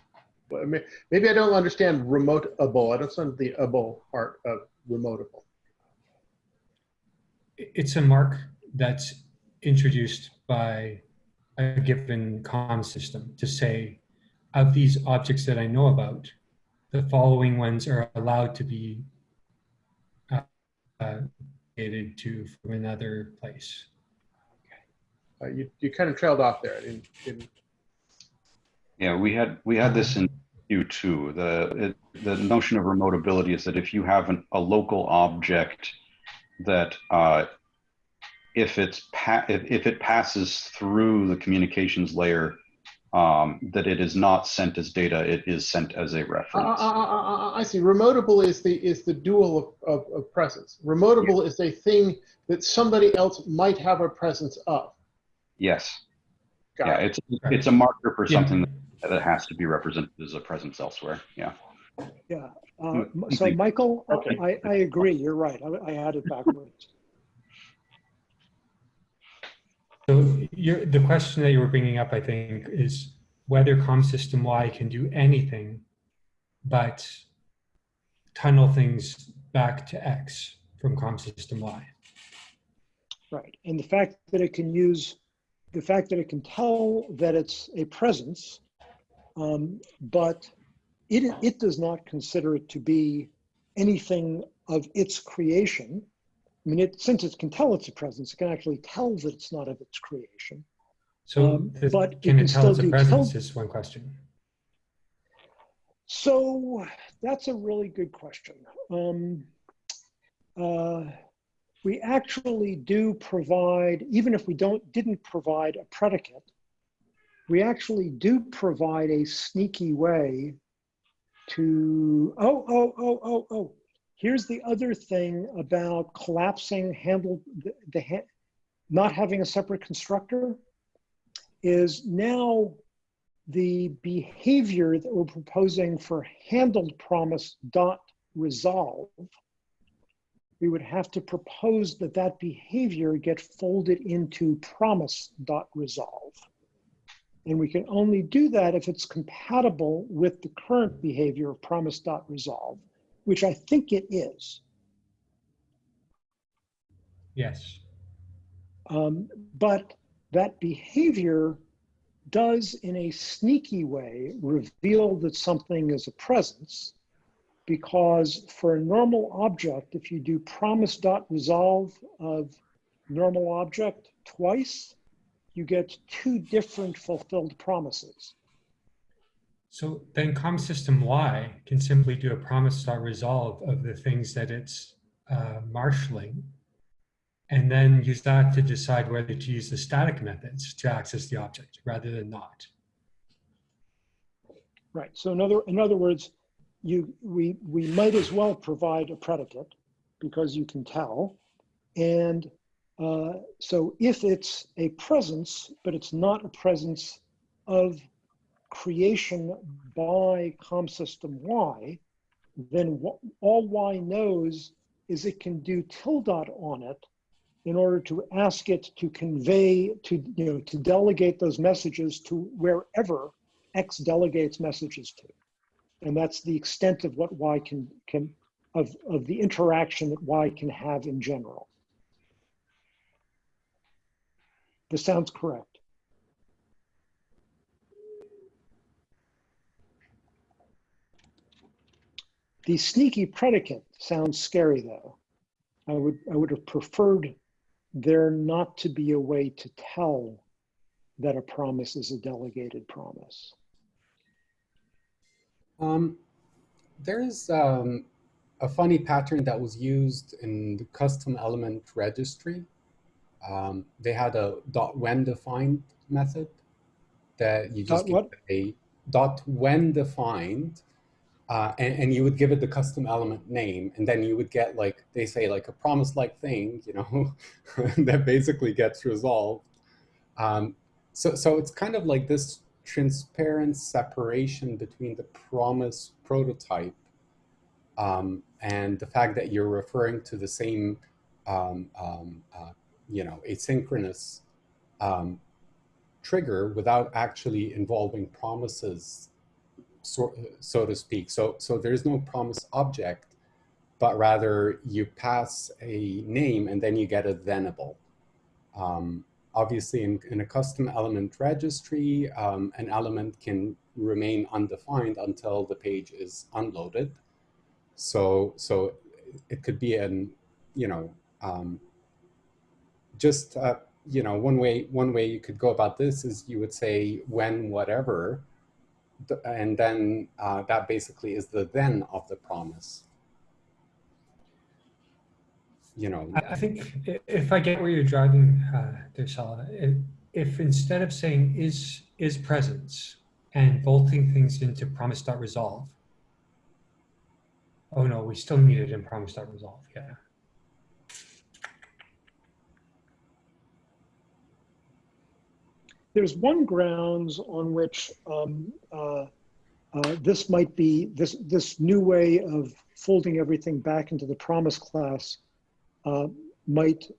Well, I mean, maybe I don't understand remoteable. I don't understand the able part of remotable. It's a mark that's introduced by a given comm system to say, of these objects that I know about, the following ones are allowed to be uh, uh, dated to from another place. Uh, you, you kind of trailed off there. I didn't, didn't Yeah, we had, we had this in Q2. The, it, the notion of remotability is that if you have an, a local object that, uh, if it's, pa- if, if it passes through the communications layer, um, that it is not sent as data, it is sent as a reference. I, I, I- I see. Remotable is the is the dual of, of, of presence. Remotable is a thing that somebody else might have a presence of. Yes, Got yeah, it. it's, it's a marker for Yeah. something that, that has to be represented as a presence elsewhere, yeah. yeah. Uh, Mm, So mhm. Michael, Okay. I, I agree. You're right. I, I had it backwards. So the question that you were bringing up, I think, is whether COM system Y can do anything but tunnel things back to X from COM system Y. Right. And the fact that it can use, the fact that it can tell that it's a presence, um, but it, it does not consider it to be anything of its creation. I mean, it, since it can tell it's a presence, it can actually tell that it's not of its creation. So Um, but it can can it tell still it's a presence is one question. So that's a really good question. Um, uh, we actually do provide, even if we don't didn't provide a predicate, we actually do provide a sneaky way to oh oh oh oh oh. Here's the other thing about collapsing handle the, the not having a separate constructor is now the behavior that we're proposing for handled promise dot resolve, we would have to propose that that behavior get folded into promise dot resolve. And we can only do that if it's compatible with the current behavior of promise dot resolve, which I think it is. Yes. Um, but that behavior does, in a sneaky way, reveal that something is a presence. Because for a normal object, if you do promise dot resolve of normal object twice, you get two different fulfilled promises. So then COM system Y can simply do a promise dot resolve of the things that it's uh, marshaling and then use that to decide whether to use the static methods to access the object rather than not. Right. So in other, in other words, you, we, we might as well provide a predicate because you can tell. And uh, so if it's a presence, but it's not a presence of creation by com system Y, then wh- all Y knows is it can do tilde on it in order to ask it to convey, to, you know, to delegate those messages to wherever X delegates messages to. And that's the extent of what Y can, can of, of the interaction that Y can have in general. This sounds correct. The sneaky predicate sounds scary though. I would, I would have preferred there not to be a way to tell that a promise is a delegated promise. Um, there's um, a funny pattern that was used in the custom element registry um, they had a dot when defined method that you just Dot what? a dot when defined, uh, and, and you would give it the custom element name, and then you would get like they say like a promise like thing, you know, that basically gets resolved. Um, so so it's kind of like this transparent separation between the promise prototype um, and the fact that you're referring to the same, um, um, uh, you know, asynchronous um, trigger without actually involving promises, so, so to speak. So, so there's no promise object, but rather you pass a name and then you get a thenable. Um, obviously, in, in a custom element registry, um, an element can remain undefined until the page is unloaded. So, so it could be an, you know, um, just, uh, you know, one way, one way you could go about this is you would say when whatever, and then uh, that basically is the then of the promise. You know, I think if I get where you're driving uh, if, if instead of saying is is presence and bolting things into promise.resolve, oh no, we still need it in promise.resolve, yeah. There's one grounds on which um, uh, uh, this might be, this, this new way of folding everything back into the promise class uh, might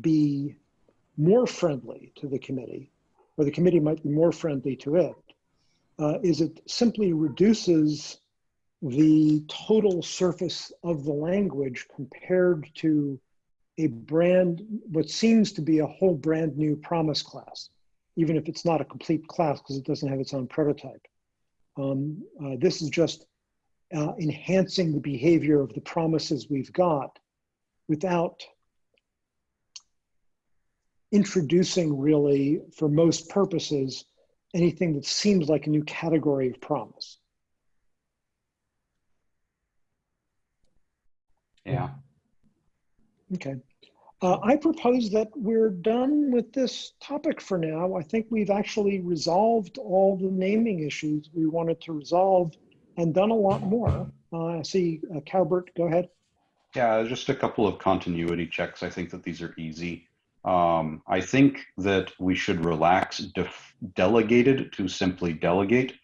be more friendly to the committee, or the committee might be more friendly to it, uh, is it simply reduces the total surface of the language compared to a brand, what seems to be a whole brand new promise class, even if it's not a complete class because it doesn't have its own prototype. Um, uh, this is just uh, enhancing the behavior of the promises we've got without introducing really, for most purposes, anything that seems like a new category of promise. Yeah. Okay. Uh, I propose that we're done with this topic for now. I think we've actually resolved all the naming issues we wanted to resolve and done a lot more. Uh, I see uh, Calbert, go ahead. Yeah, just a couple of continuity checks. I think that these are easy. Um, I think that we should relax delegated to simply delegate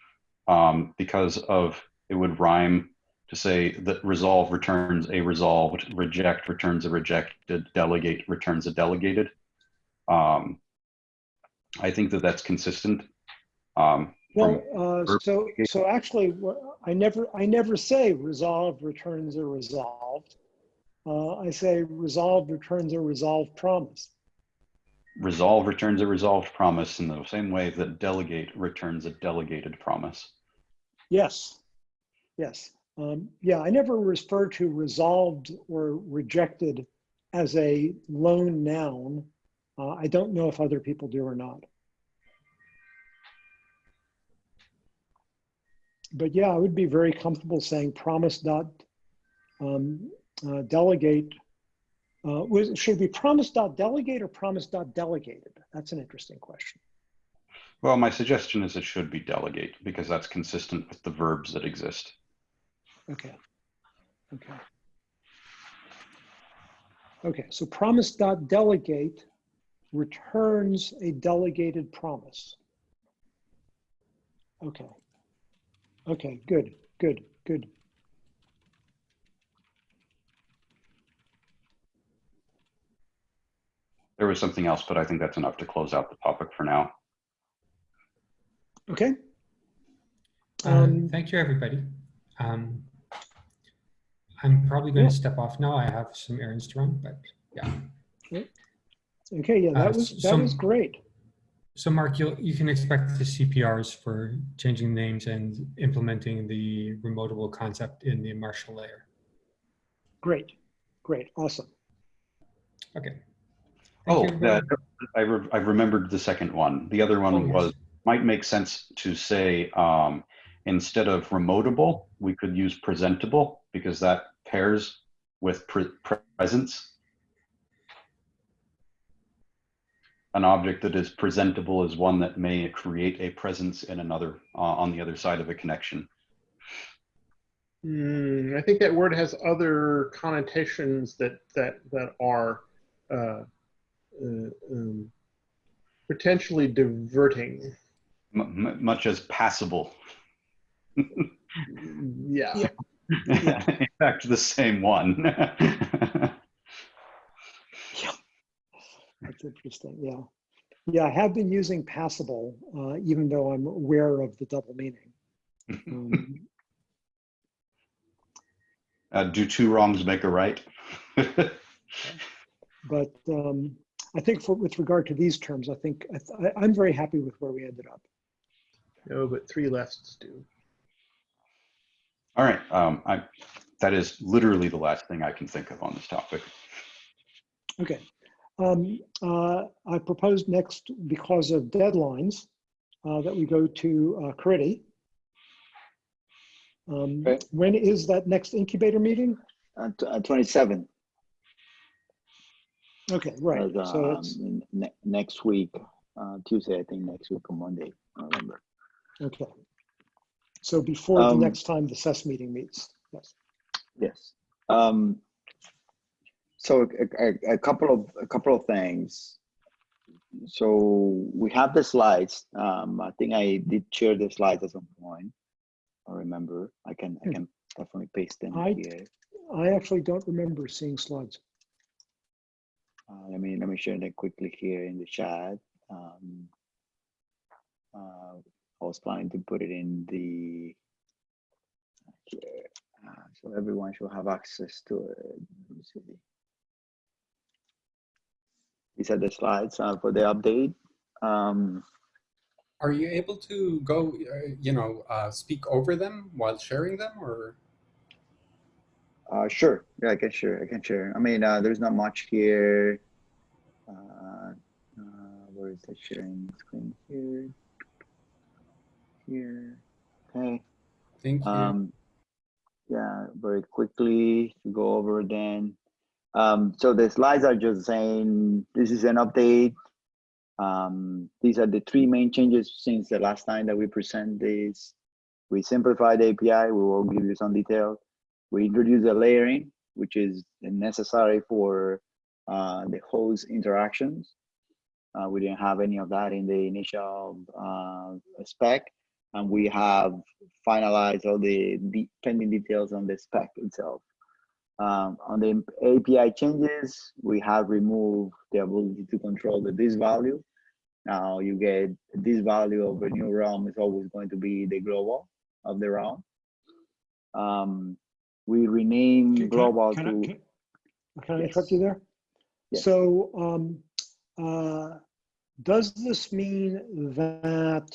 um, because of it would rhyme to say that resolve returns a resolved, reject returns a rejected, delegate returns a delegated. Um, I think that that's consistent. Um, Well, uh, so so actually, I never I never say resolve returns a resolved. Uh, I say resolved returns a resolved promise. resolve returns a resolved promise in the same way that delegate returns a delegated promise. Yes, yes. Um, yeah, I never refer to resolved or rejected as a lone noun. Uh, I don't know if other people do or not. But yeah, I would be very comfortable saying promise dot um, uh, delegate. Uh, should be promise dot delegate or promise dot delegated? That's an interesting question. Well, my suggestion is it should be delegate because that's consistent with the verbs that exist. Okay. Okay. Okay, so promise dot delegate returns a delegated promise. Okay. Okay, good, good, good. There was something else, but I think that's enough to close out the topic for now. Okay. Uh, Um, Thank you, everybody. Um, I'm probably going Yeah. to step off now. I have some errands to run, but yeah. Okay, yeah, Uh, that was, that some- was great. So Mark, you you can expect the CPRs for changing names and implementing the remotable concept in the Marshal layer. Great, great, awesome. Okay. Thank Oh, you, everybody. that, I, re- I remembered the second one. The other Oh, one yes. was, might make sense to say, um, instead of remotable, we could use presentable because that pairs with pre- presence. an object that is presentable is one that may create a presence in another uh, on the other side of a connection. Hmm, I think that word has other connotations that that that are uh, uh, um, potentially diverting. M- much as passable. Yeah. Yeah. In fact, the same one. That's interesting. Yeah. Yeah, I have been using passable, uh, even though I'm aware of the double meaning. Um, uh, do two wrongs make a right? but um, I think for, with regard to these terms, I think I, th- I'm very happy with where we ended up. No, but three lefts do. All right. Um, I, that is literally the last thing I can think of on this topic. Okay. Um, uh, I proposed next, because of deadlines, uh, that we go to uh, Caridy. Um, Okay. When is that next incubator meeting? Uh, tw- uh, 27. Okay, right. uh, So um, it's, ne- next week, uh, Tuesday, I think next week or Monday, I remember. okay. So before the Um, next time the SES meeting meets, yes. Yes. Um, so a, a, a couple of a couple of things. So we have the slides. Um, I think I did share the slides at some point. I remember. I can I Hmm. can definitely paste them I- here. I actually don't remember seeing slides. Uh, let me let me share them quickly here in the chat. Um, uh, I was planning to put it in the uh, so everyone should have access to it. Let me see. These are the slides uh, for the update. Um, Are you able to go, uh, you know, uh, speak over them while sharing them, or? uh, sure, yeah, I can share. I can share. I mean, uh, there's not much here. Uh, uh, where is the sharing screen here? Here. Okay. Thank you. Um, yeah, very quickly to go over then. Um, so the slides are just saying this is an update. Um, these are the three main changes since the last time that we present this. We simplified the API. We will give you some detail. We introduced a layering, which is necessary for uh, the host interactions. Uh, we didn't have any of that in the initial uh, spec and we have finalized all the de- pending details on the spec itself. Um, on the API changes, we have removed the ability to control the this value. Now you get this value of a new realm is always going to be the global of the realm. Um, we rename Can- can global can I- to can- Can I Yes. interrupt you there? Yes. So, um, uh, does this mean that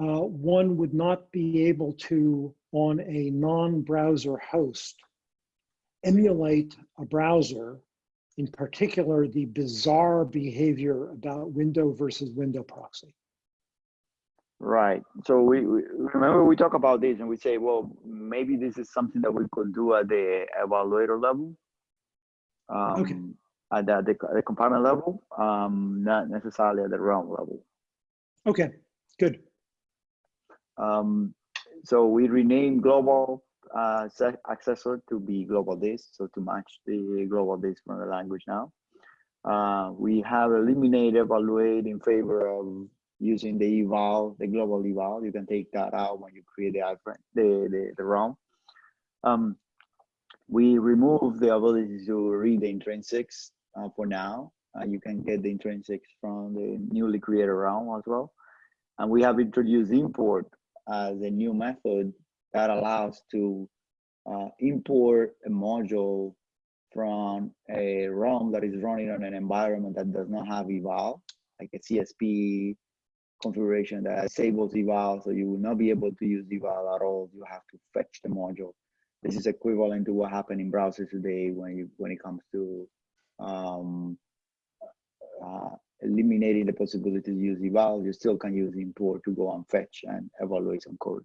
uh, one would not be able to, on a non-browser host, emulate a browser, in particular, the bizarre behavior about window versus window proxy? Right. So we, we remember we talk about this and we say, well, maybe this is something that we could do at the evaluator level. Um, Okay. At the, the, the compartment level, um, not necessarily at the realm level. Okay, good. Um, so we renamed global uh, accessor to be globalThis, so to match the globalThis from the language now. Uh, we have eliminated evaluate in favor of using the eval, the global eval. You can take that out when you create the iframe, the the, the realm. Um, we remove the ability to read the intrinsics uh, for now. Uh, you can get the intrinsics from the newly created realm as well. And we have introduced import as a new method that allows to uh, import a module from a realm that is running on an environment that does not have eval, like a CSP configuration that disables eval, so you will not be able to use eval at all. You have to fetch the module. This is equivalent to what happened in browsers today when you when it comes to um, uh, eliminating the possibility to use eval. You still can use import to go and fetch and evaluate some code.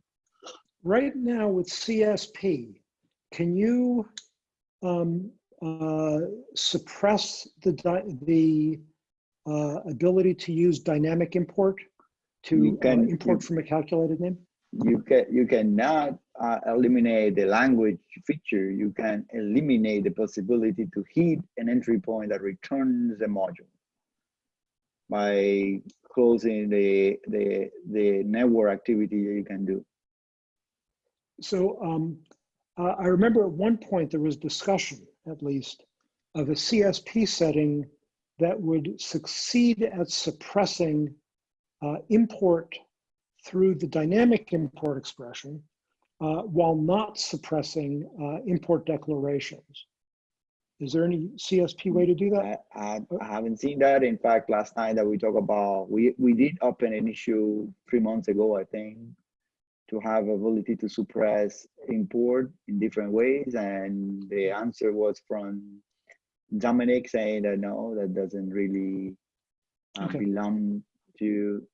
Right now with CSP, can you um, uh, suppress the, the uh, ability to use dynamic import to uh, import you- from a calculated name? you can you cannot uh, eliminate the language feature you can eliminate the possibility to hit an entry point that returns a module by closing the the the network activity that you can do So um, I remember at one point there was discussion, at least, of a CSP setting that would succeed at suppressing uh, import through the dynamic import expression uh, while not suppressing uh, import declarations. Is there any CSP way to do that? I, I, haven't seen that in fact last time that we talked about we we did open an issue three months ago i think to have ability to suppress import in different ways and the answer was from Domenic saying that no that doesn't really uh, Okay. belong to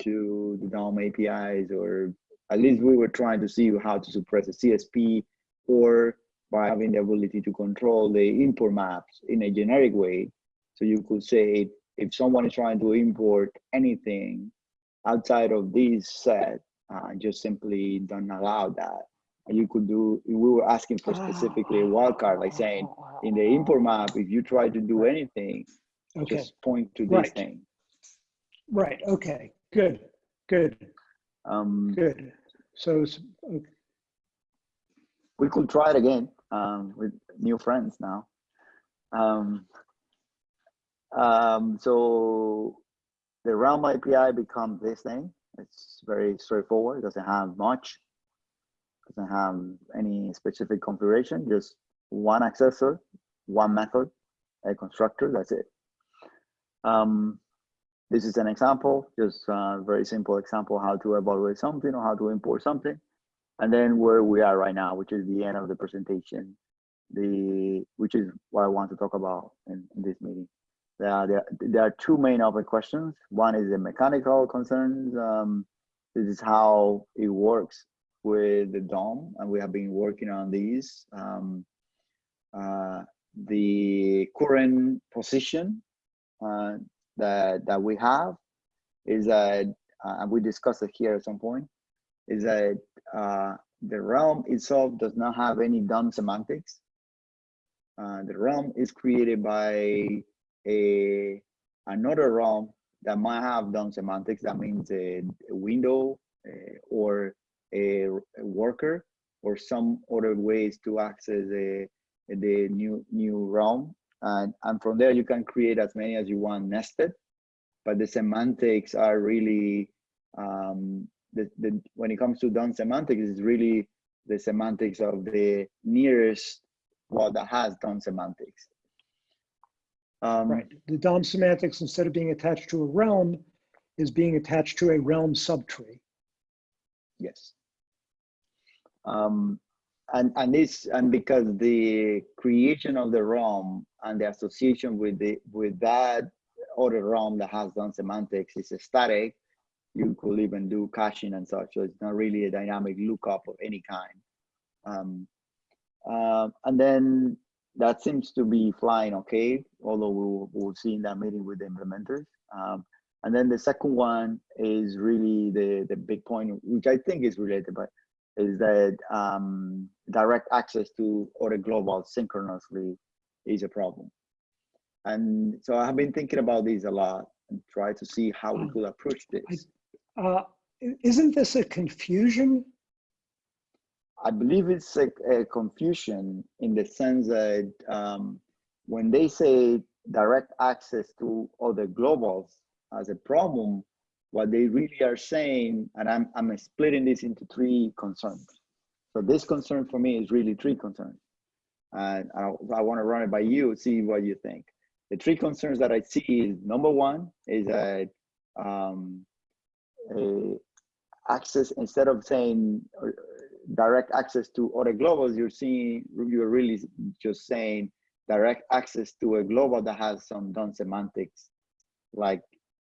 to the dom apis or at least we were trying to see how to suppress a csp or by having the ability to control the import maps in a generic way. So you could say if someone is trying to import anything outside of this set, uh, just simply don't allow that. And you could do, we were asking for specifically a wildcard, like saying in the import map, if you try to do anything, Okay, just point to this Right. thing. right, okay, good, good, Um, good. So, it's- we could try it again um, with new friends now. Um, um, so the Realm API becomes this thing. It's very straightforward. It doesn't have much. Doesn't have any specific configuration. Just one accessor, one method, a constructor. That's it. Um, this is an example, just a very simple example how to evaluate something or how to import something and then where we are right now, which is the end of the presentation, the which is what I want to talk about in, in this meeting. There are, there, there are two main open questions. One is the mechanical concerns. Um, this is how it works with the DOM, and we have been working on these. Um, uh, the current position uh, that that we have is that, uh, and we discussed it here at some point, is that uh, the realm itself does not have any DOM semantics. Uh, the realm is created by a another realm that might have DOM semantics. That means a, a window uh, or a, a worker or some other ways to access the the new new realm. And, and from there you can create as many as you want nested, but the semantics are really um, the, the when it comes to DOM semantics is really the semantics of the nearest one that has DOM semantics. Um, right, the DOM semantics, instead of being attached to a realm, is being attached to a realm subtree. Yes. Um, and and this and because the creation of the realm and the association with the with that other realm that has DOM semantics is static, you could even do caching and such. So it's not really a dynamic lookup of any kind. Um, uh, and then that seems to be flying okay, although we'll, we'll see in that meeting with the implementers. Um, and then the second one is really the, the big point, which I think is related, but is that um, direct access to other global synchronously is a problem. And so I have been thinking about this a lot and try to see how we could approach this. Uh, isn't this a confusion? I believe it's a, a confusion in the sense that um, when they say direct access to other globals as a problem, what they really are saying, and I'm, I'm splitting this into three concerns. So this concern for me is really three concerns. And I, I want to run it by you, see what you think. The three concerns that I see is number one is that um, access, instead of saying uh, direct access to other globals, you're seeing, you're really just saying direct access to a global that has some DOM semantics, like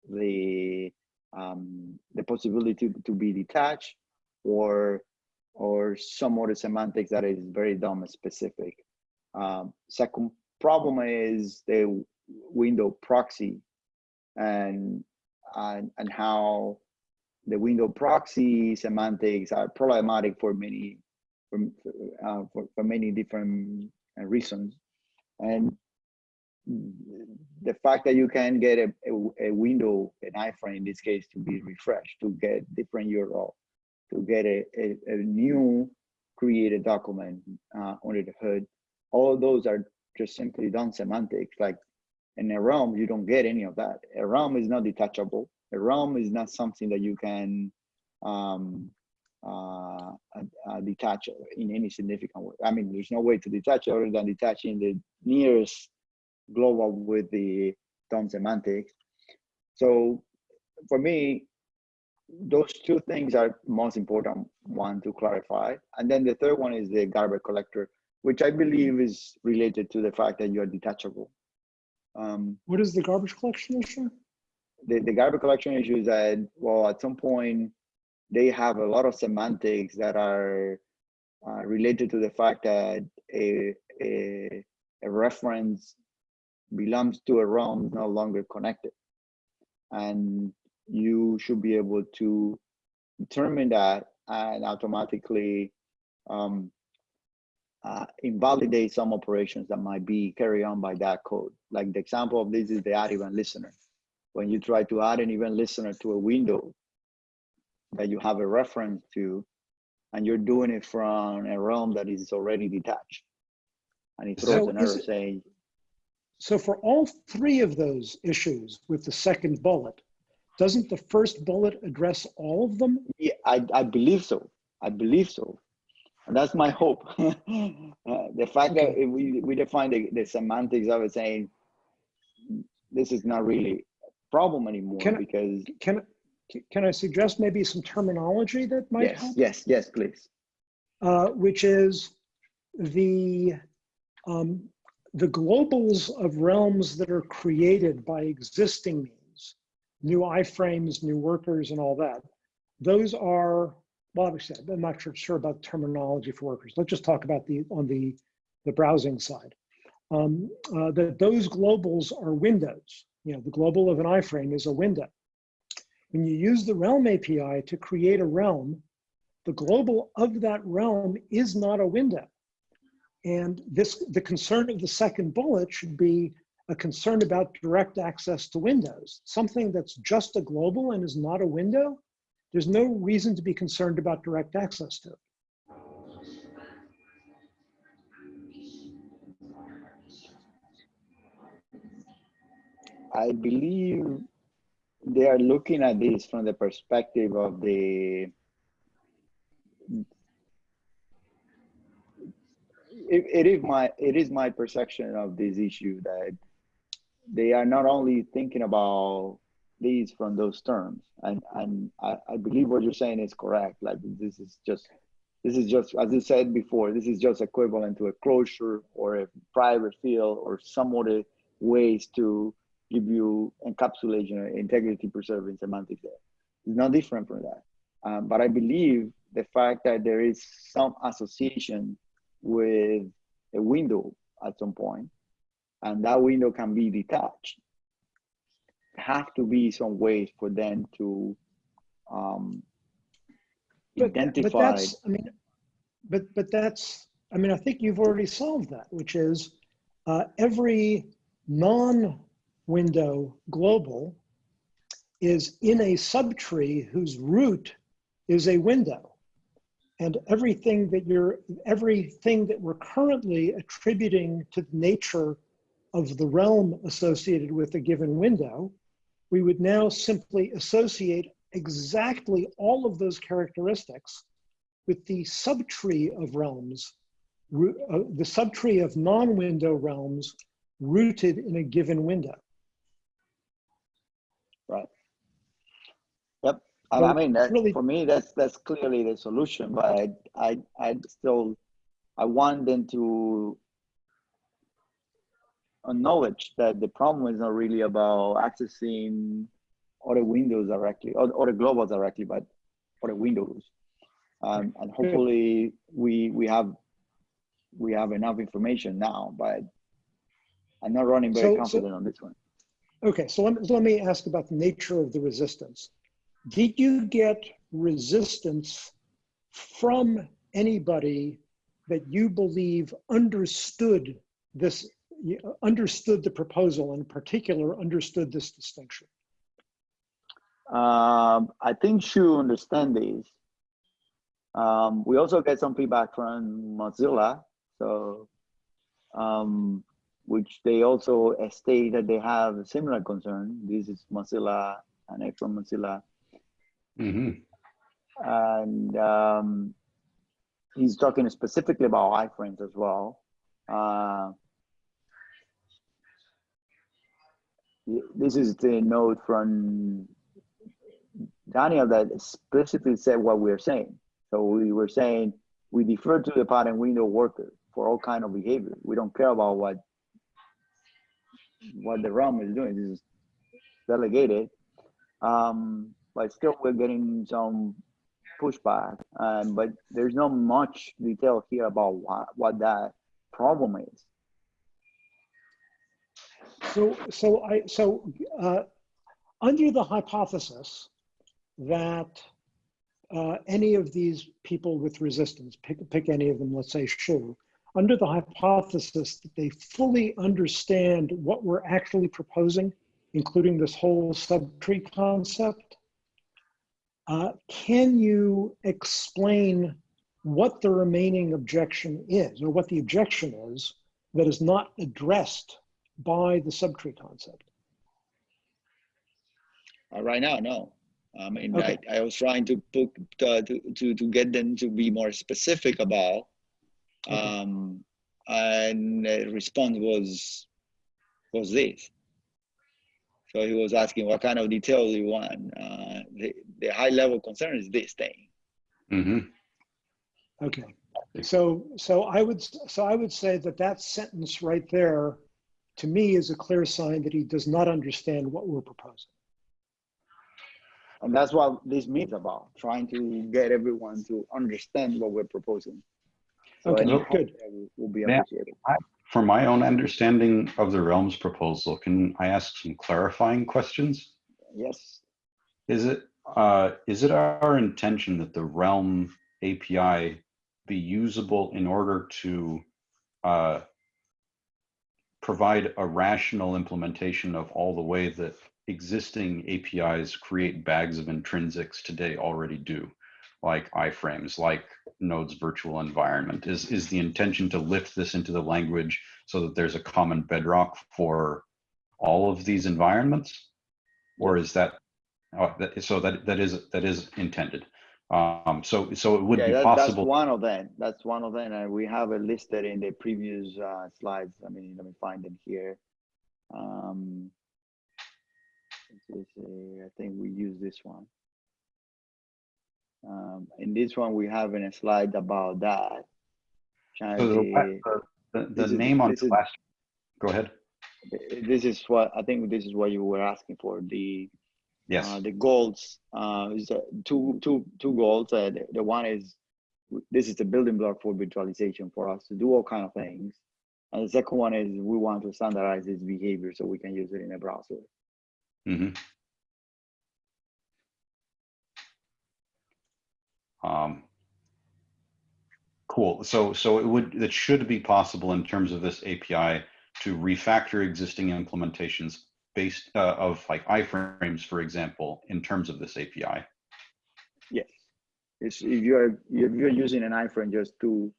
the um, the possibility to, be detached or or some other semantics that is very DOM specific. Um, second problem is the window proxy and and, and how the window proxy semantics are problematic for many for, uh, for, for many different uh, reasons. And the fact that you can get a, a, a window an iframe in this case to be refreshed to get different url to get a, a, a new created document uh, under the hood all of those are just simply DOM semantics. Like in a realm you don't get any of that. A realm is not detachable a realm is not something that you can um, uh, uh, detach in any significant way. I mean, there's no way to detach other than detaching the nearest global with the DOM semantics. So for me, those two things are most important one to clarify. And then the third one is the garbage collector, which I believe is related to the fact that you are detachable. Um, What is the garbage collection issue? The, the garbage collection issue is that, well, at some point, they have a lot of semantics that are uh, related to the fact that a, a, a reference belongs to a realm no longer connected. And you should be able to determine that and automatically um, uh, invalidate some operations that might be carried on by that code. Like the example of this is the event listener. When you try to add an event listener to a window that you have a reference to, and you're doing it from a realm that is already detached. And it throws So an error it- saying, So for all three of those issues with the second bullet, doesn't the first bullet address all of them? yeah, I, I believe so. I believe so. And that's my hope. uh, the fact that we, we define the, the semantics of it saying, this is not really problem anymore Can because Can, can I suggest maybe some terminology that might yes, help? yes, yes, please. uh, which is the um, the globals of realms that are created by existing means, new iframes, new workers, and all that. Those are well, obviously, I'm not sure, sure about terminology for workers. Let's just talk about the on the the browsing side. Um, uh, that those globals are windows. You know, the global of an iframe is a window. When you use the realm API to create a realm, the global of that realm is not a window. And this, the concern of the second bullet should be a concern about direct access to windows. Something that's just a global and is not a window, there's no reason to be concerned about direct access to it. I believe they are looking at this from the perspective of the it, it is my it is my perception of this issue that they are not only thinking about these from those terms. And and I, I believe what you're saying is correct. Like this is just this is just as you said before this is just equivalent to a closure or a private field or some other ways to give you encapsulation or integrity preserving semantics there it's not different from that um, but I believe the fact that there is some association with a window at some point, and that window can be detached. Have to be some ways for them to um, But, but that's, I mean, but, but that's, I mean, I think you've already solved that, which is uh, every non-window global is in a subtree whose root is a window. And everything that you're, everything that we're currently attributing to the nature of the realm associated with a given window, we would now simply associate exactly all of those characteristics with the subtree of realms, uh, the subtree of non-window realms rooted in a given window. Right. Yep. And I mean, that, really- for me, that's that's clearly the solution. But I, I, I still, I want them to acknowledge that the problem is not really about accessing other windows directly or other global directly, but other windows. Um, and hopefully, we we have we have enough information now. But I'm not running very So- so- confident on this one. Okay, so let, me- let me ask about the nature of the resistance. Did you get resistance from anybody that you believe understood this, understood the proposal, in particular, understood this distinction? Um, I think Shu understand this. Um, we also get some feedback from Mozilla, so um, which they also state that they have a similar concern. This is Mozilla and from Mozilla, hmm and um, he's talking specifically about iframes as well. Uh, this is the note from Daniel that explicitly said what we're saying. So we were saying we defer to the pattern window worker for all kind of behavior. We don't care about what what the realm is doing. This is delegated. Um, but still we're getting some pushback. Um, but there's not much detail here about what, what that problem is. So, so I, so uh, under the hypothesis that uh, any of these people with resistance, pick, pick any of them, let's say Shu, under the hypothesis that they fully understand what we're actually proposing, including this whole subtree concept, uh, can you explain what the remaining objection is, or what the objection is that is not addressed by the subtree concept? Uh, right now, no. I mean, Okay. I, I was trying to put uh, to, to to get them to be more specific about. Um, and the response was was this. So he was asking, what kind of detail do you want? Uh, the the high level concern is this thing. hmm Okay, so, so I would, so I would say that that sentence right there, to me, is a clear sign that he does not understand what we're proposing. And that's what this means about trying to get everyone to understand what we're proposing. So Okay, any good. will, be appreciated. For my own understanding of the realms proposal, can I ask some clarifying questions? Yes. Is it uh, is it our intention that the realm API be usable in order to uh, provide a rational implementation of all the way that existing APIs create bags of intrinsics today already do, like iframes, like Node's virtual environment? Is is the intention to lift this into the language so that there's a common bedrock for all of these environments, or is that uh, that, so that that is that is intended. Um, so so it would yeah, be that, possible. that's one of them. That's one of them, and we have it listed in the previous uh, slides. I mean, let me find them here. Um, this is a- I think we use this one. Um, in this one, we have in a slide about that. So the, the, the, the this is- name on this the last. Go ahead. this is what I think. This is what you were asking for. The Yes. Uh, the goals uh, is uh, two two two goals. Uh, the, the one is this is the building block for virtualization for us to do all kind of things. And the second one is we want to standardize this behavior so we can use it in a browser. hmm Um, cool. So so it would it should be possible in terms of this API to refactor existing implementations based uh, of like iframes, for example, in terms of this API. Yes, it's, if you're if you're using an iframe just to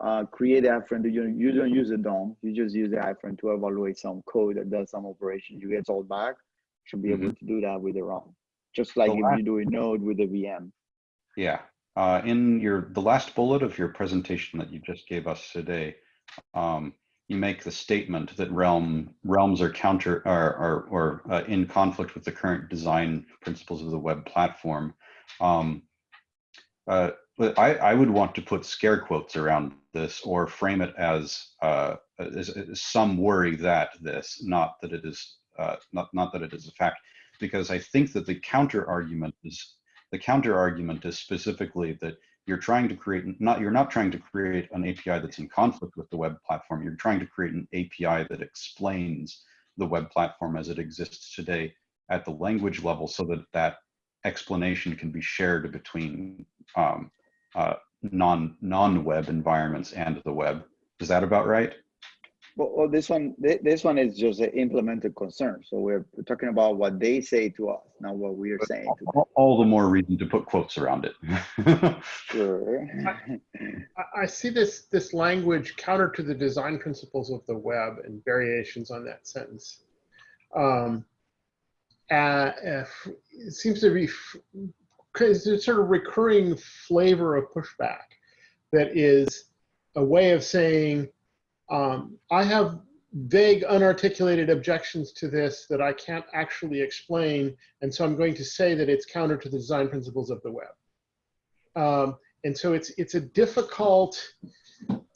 uh, create an iframe, you you don't use a DOM. You just use the iframe to evaluate some code that does some operation. You get all back. Should be able to do that with the realm, just like if you do a node with a VM. Yeah. Uh, in your the last bullet of your presentation that you just gave us today, um, you make the statement that realm realms are counter are are or uh, in conflict with the current design principles of the web platform. Um, uh, I, I would want to put scare quotes around this or frame it as, uh, as, as some worry that this, not that it is uh, not not that it is a fact, because I think that the counter argument is the counter argument is specifically that you're trying to create not you're not trying to create an API that's in conflict with the web platform. You're trying to create an API that explains the web platform as it exists today at the language level so that that explanation can be shared between um, uh, non non-web environments and the web. Is that about right? Well, well, this one, thi- this one is just an implemented concern. So we're talking about what they say to us, not what we are saying to them. All- All the more reason to put quotes around it. Sure. I, I see this this language counter to the design principles of the web and variations on that sentence. Um, uh, if- it seems to be because a sort of recurring flavor of pushback that is a way of saying um, I have vague, unarticulated objections to this that I can't actually explain, and so I'm going to say that it's counter to the design principles of the web. Um, and so it's it's a difficult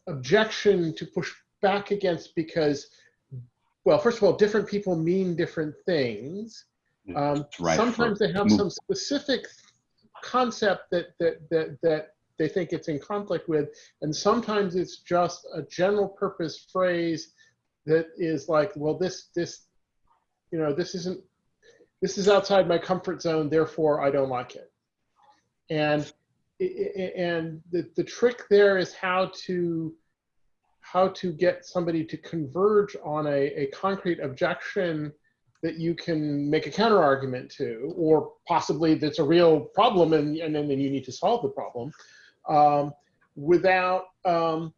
objection to push back against because, well, first of all, different people mean different things. Um, Right, sometimes they have some specific concept that that that that they think it's in conflict with, and sometimes it's just a general purpose phrase that is like, well, this this, you know, this isn't this is outside my comfort zone, therefore I don't like it. And and the the trick there is how to how to get somebody to converge on a, a concrete objection that you can make a counter argument to, or possibly that's a real problem and, and then you need to solve the problem um, without, um,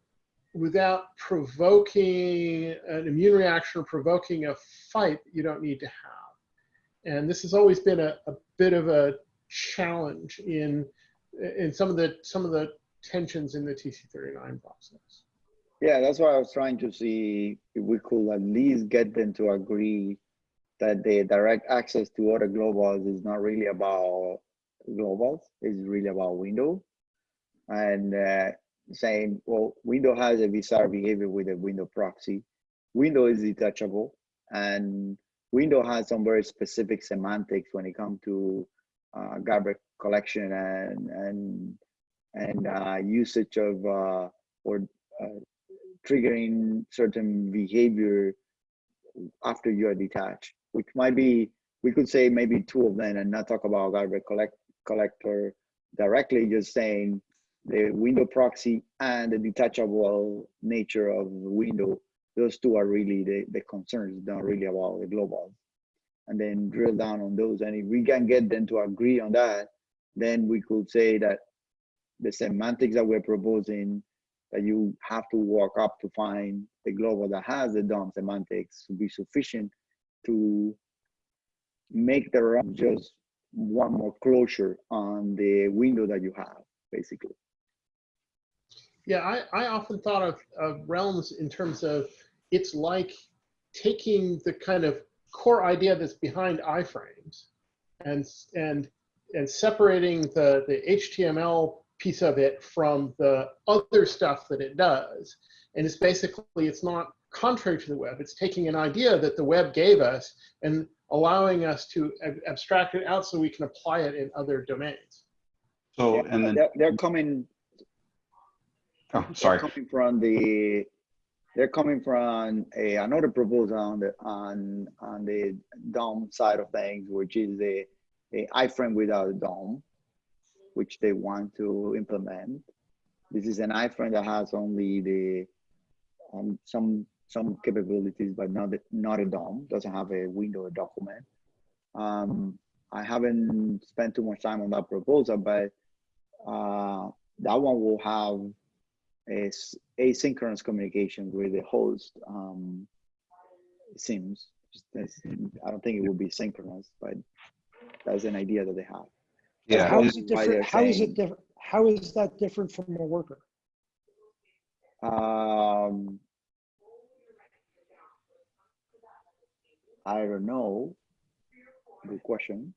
without provoking an immune reaction or provoking a fight you don't need to have. And this has always been a, a bit of a challenge in, in some of the, some of the tensions in the TC39 process. Yeah, that's why I was trying to see if we could at least get them to agree that the direct access to other globals is not really about globals, it's really about window. And uh, saying, well, window has a bizarre behavior with a window proxy. Window is detachable and window has some very specific semantics when it comes to uh, garbage collection and and and uh, usage of uh, or uh, triggering certain behavior after you are detached, which might be, we could say maybe two of them and not talk about garbage collect, collector directly, just saying the window proxy and the detachable nature of the window, those two are really the, the concerns, not really about the global. And then drill down on those. And if we can get them to agree on that, then we could say that the semantics that we're proposing that you have to walk up to find the global that has the DOM semantics to be sufficient to make the realm just one more closure on the window that you have, basically. Yeah, I, I often thought of, of realms in terms of it's like taking the kind of core idea that's behind iframes and and and separating the the HTML piece of it from the other stuff that it does. And it's basically it's not contrary to the web. It's taking an idea that the web gave us and allowing us to ab- abstract it out so we can apply it in other domains. So, Yeah, and then, they're, they're coming oh, They're sorry. coming from the, they're coming from a, another proposal on the, on, on the DOM side of things, which is the, the iframe without a DOM, which they want to implement. This is an iframe that has only the, um, some, some capabilities, but not, the- not a DOM, doesn't have a window or document. Um, I haven't spent too much time on that proposal, but uh, that one will have is asynchronous communication with the host. Um, seems I don't think it will be synchronous, but that's an idea that they have. Yeah, How it- is it different? How is saying- it different? How is that different from a worker? Um, I don't know. Good question.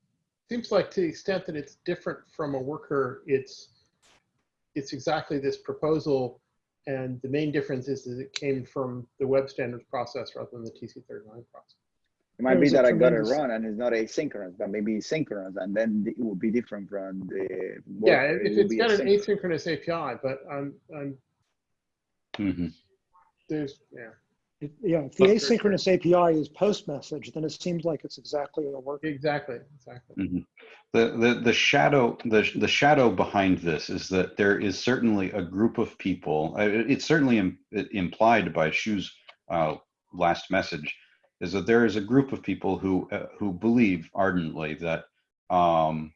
seems like to the extent that it's different from a worker, it's it's exactly this proposal, and the main difference is that it came from the web standards process rather than the TC39 process. It might be that I got it tremendous- wrong and it's not asynchronous, but maybe it's synchronous, and then it will be different from the. Yeah, worker. It if will it's be got an asynchronous. asynchronous API, but I'm, I'm mhm. there's yeah. If, yeah, if the But- asynchronous API is post message, then it seems like it's exactly a work. Exactly, exactly. The, the, the shadow, the, the shadow behind this is that there is certainly a group of people, uh, it's certainly im- implied by Shu's uh, last message, is that there is a group of people who, uh, who believe ardently that, um,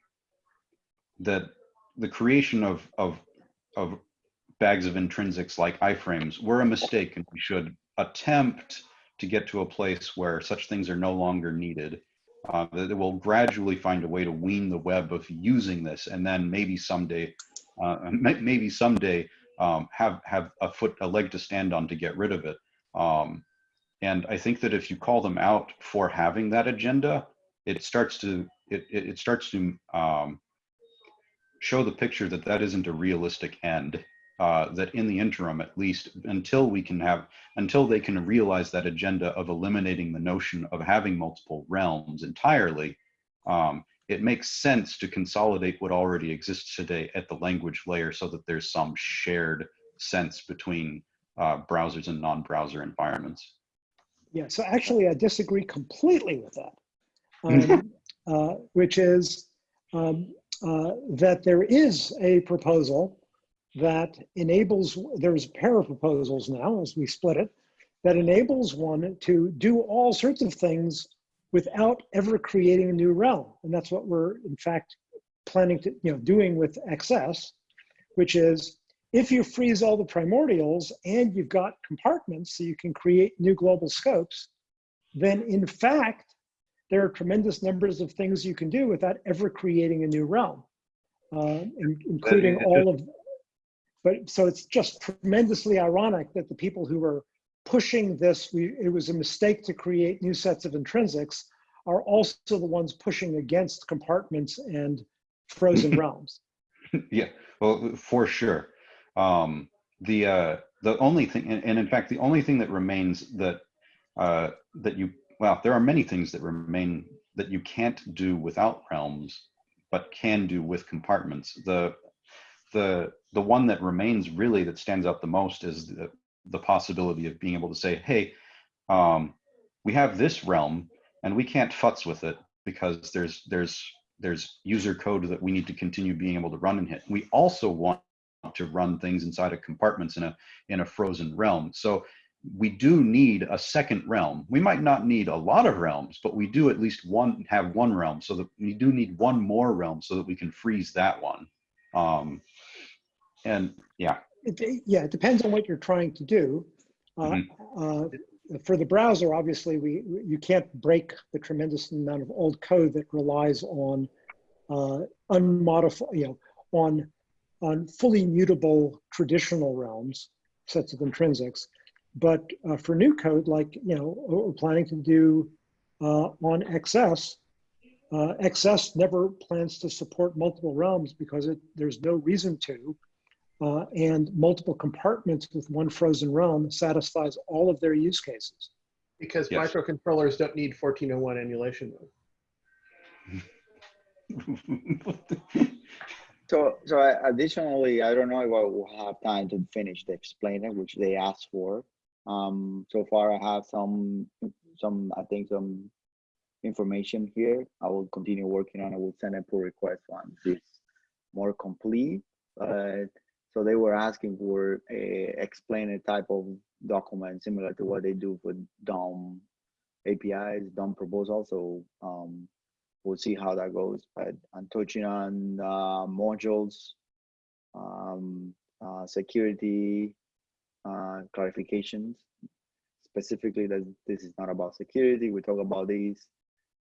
that the creation of, of, of bags of intrinsics like iframes were a mistake and we should attempt to get to a place where such things are no longer needed uh, that it will gradually find a way to wean the web of using this, and then maybe someday, uh, maybe someday um, have have a foot, a leg to stand on to get rid of it. Um, and I think that if you call them out for having that agenda, it starts to it it, starts to um, show the picture that that isn't a realistic end. Uh, that in the interim, at least, until we can have until they can realize that agenda of eliminating the notion of having multiple realms entirely, um, it makes sense to consolidate what already exists today at the language layer so that there's some shared sense between uh, browsers and non-browser environments. Yeah, so actually I disagree completely with that, um, uh, which is um, uh, that there is a proposal that enables, there's a pair of proposals now as we split it, that enables one to do all sorts of things without ever creating a new realm. And that's what we're in fact planning to, you know, doing with XS, which is if you freeze all the primordials and you've got compartments so you can create new global scopes, then in fact, there are tremendous numbers of things you can do without ever creating a new realm, uh, including all of, but so it's just tremendously ironic that the people who were pushing this, we, it was a mistake to create new sets of intrinsics, are also the ones pushing against compartments and frozen realms. yeah, well, for sure. Um, the uh, the only thing, and, and in fact, the only thing that remains that uh, that you well, there are many things that remain that you can't do without realms, but can do with compartments. The the the one that remains really that stands out the most is the, the possibility of being able to say, hey, um, we have this realm and we can't futz with it because there's there's there's user code that we need to continue being able to run and hit. We also want to run things inside of compartments in a in a frozen realm. So we do need a second realm. We might not need a lot of realms, but we do at least one have one realm. So that we do need one more realm so that we can freeze that one. Um, and yeah, It, yeah, it depends on what you're trying to do. Uh, uh, for the browser, obviously, we you can't break the tremendous amount of old code that relies on uh, unmodified, you know, on on fully mutable traditional realms, sets of intrinsics. But uh, for new code, like you know, we're planning to do uh, on XS, uh, XS never plans to support multiple realms because it, there's no reason to. Uh, and multiple compartments with one frozen realm satisfies all of their use cases. Because Yes. microcontrollers don't need 1401 emulation mode. So, so I- additionally, I don't know if I will have time to finish the explainer, which they asked for. Um, so far I have some, some, I think some information here. I will continue working on it. We'll send a pull request once it's more complete. But, so they were asking for a explainer type of document similar to what they do for DOM APIs, DOM proposal. So, um, we'll see how that goes. But I'm touching on uh, modules, um, uh, security uh, clarifications. Specifically, that this is not about security. We talk about these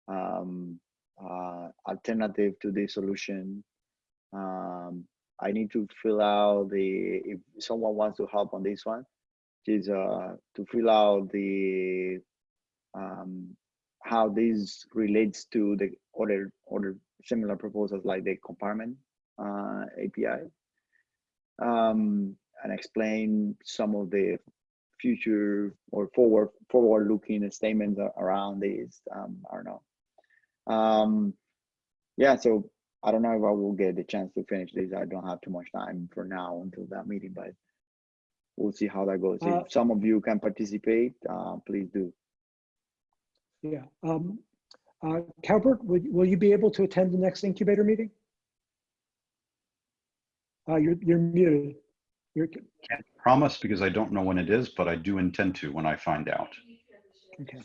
um, uh, alternative to the solution. Um, I need to fill out the if someone wants to help on this one, is uh, to fill out the um, how this relates to the other other similar proposals like the compartment uh, API, um, and explain some of the future or forward forward looking statements around this. Um, I don't know. Um, yeah, so I don't know if I will get the chance to finish this. I don't have too much time for now until that meeting, but we'll see how that goes. Uh, if some of you can participate, uh, please do. Yeah. Um, uh, Calbert, will, will you be able to attend the next incubator meeting? Uh, you're, you're muted. You're, Can't promise because I don't know when it is, but I do intend to when I find out. okay.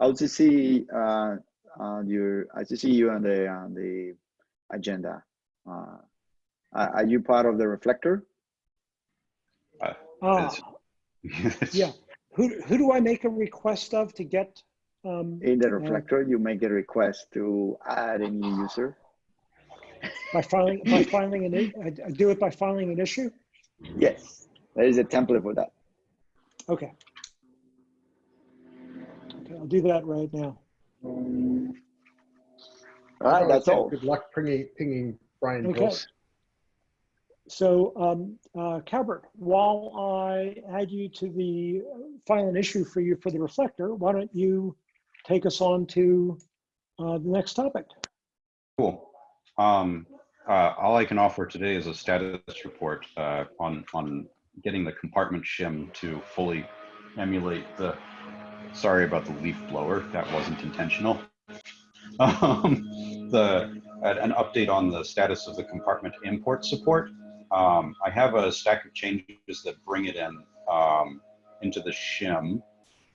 I'll just see uh, on your. I just see you on the on the agenda. Uh, are are you part of the reflector? Ah, It's- yeah. Who, who do I make a request of to get? Um, In the uh, reflector, you make a request to add a new user. by filing, by filing an, i- I I do it by filing an issue? Yes, there is a template for that. Okay. Okay, I'll do that right now. All right, that's all. Good luck pinging, pinging Brian Okay. Gross. So, um, uh, Calbert, while I add you to the uh, file an issue for you for the reflector, why don't you take us on to uh, the next topic? Cool. Um, uh, all I can offer today is a status report uh, on on getting the compartment shim to fully emulate the. Sorry about the leaf blower. That wasn't intentional. Um, the an update on the status of the compartment import support. Um, I have a stack of changes that bring it in um, into the shim.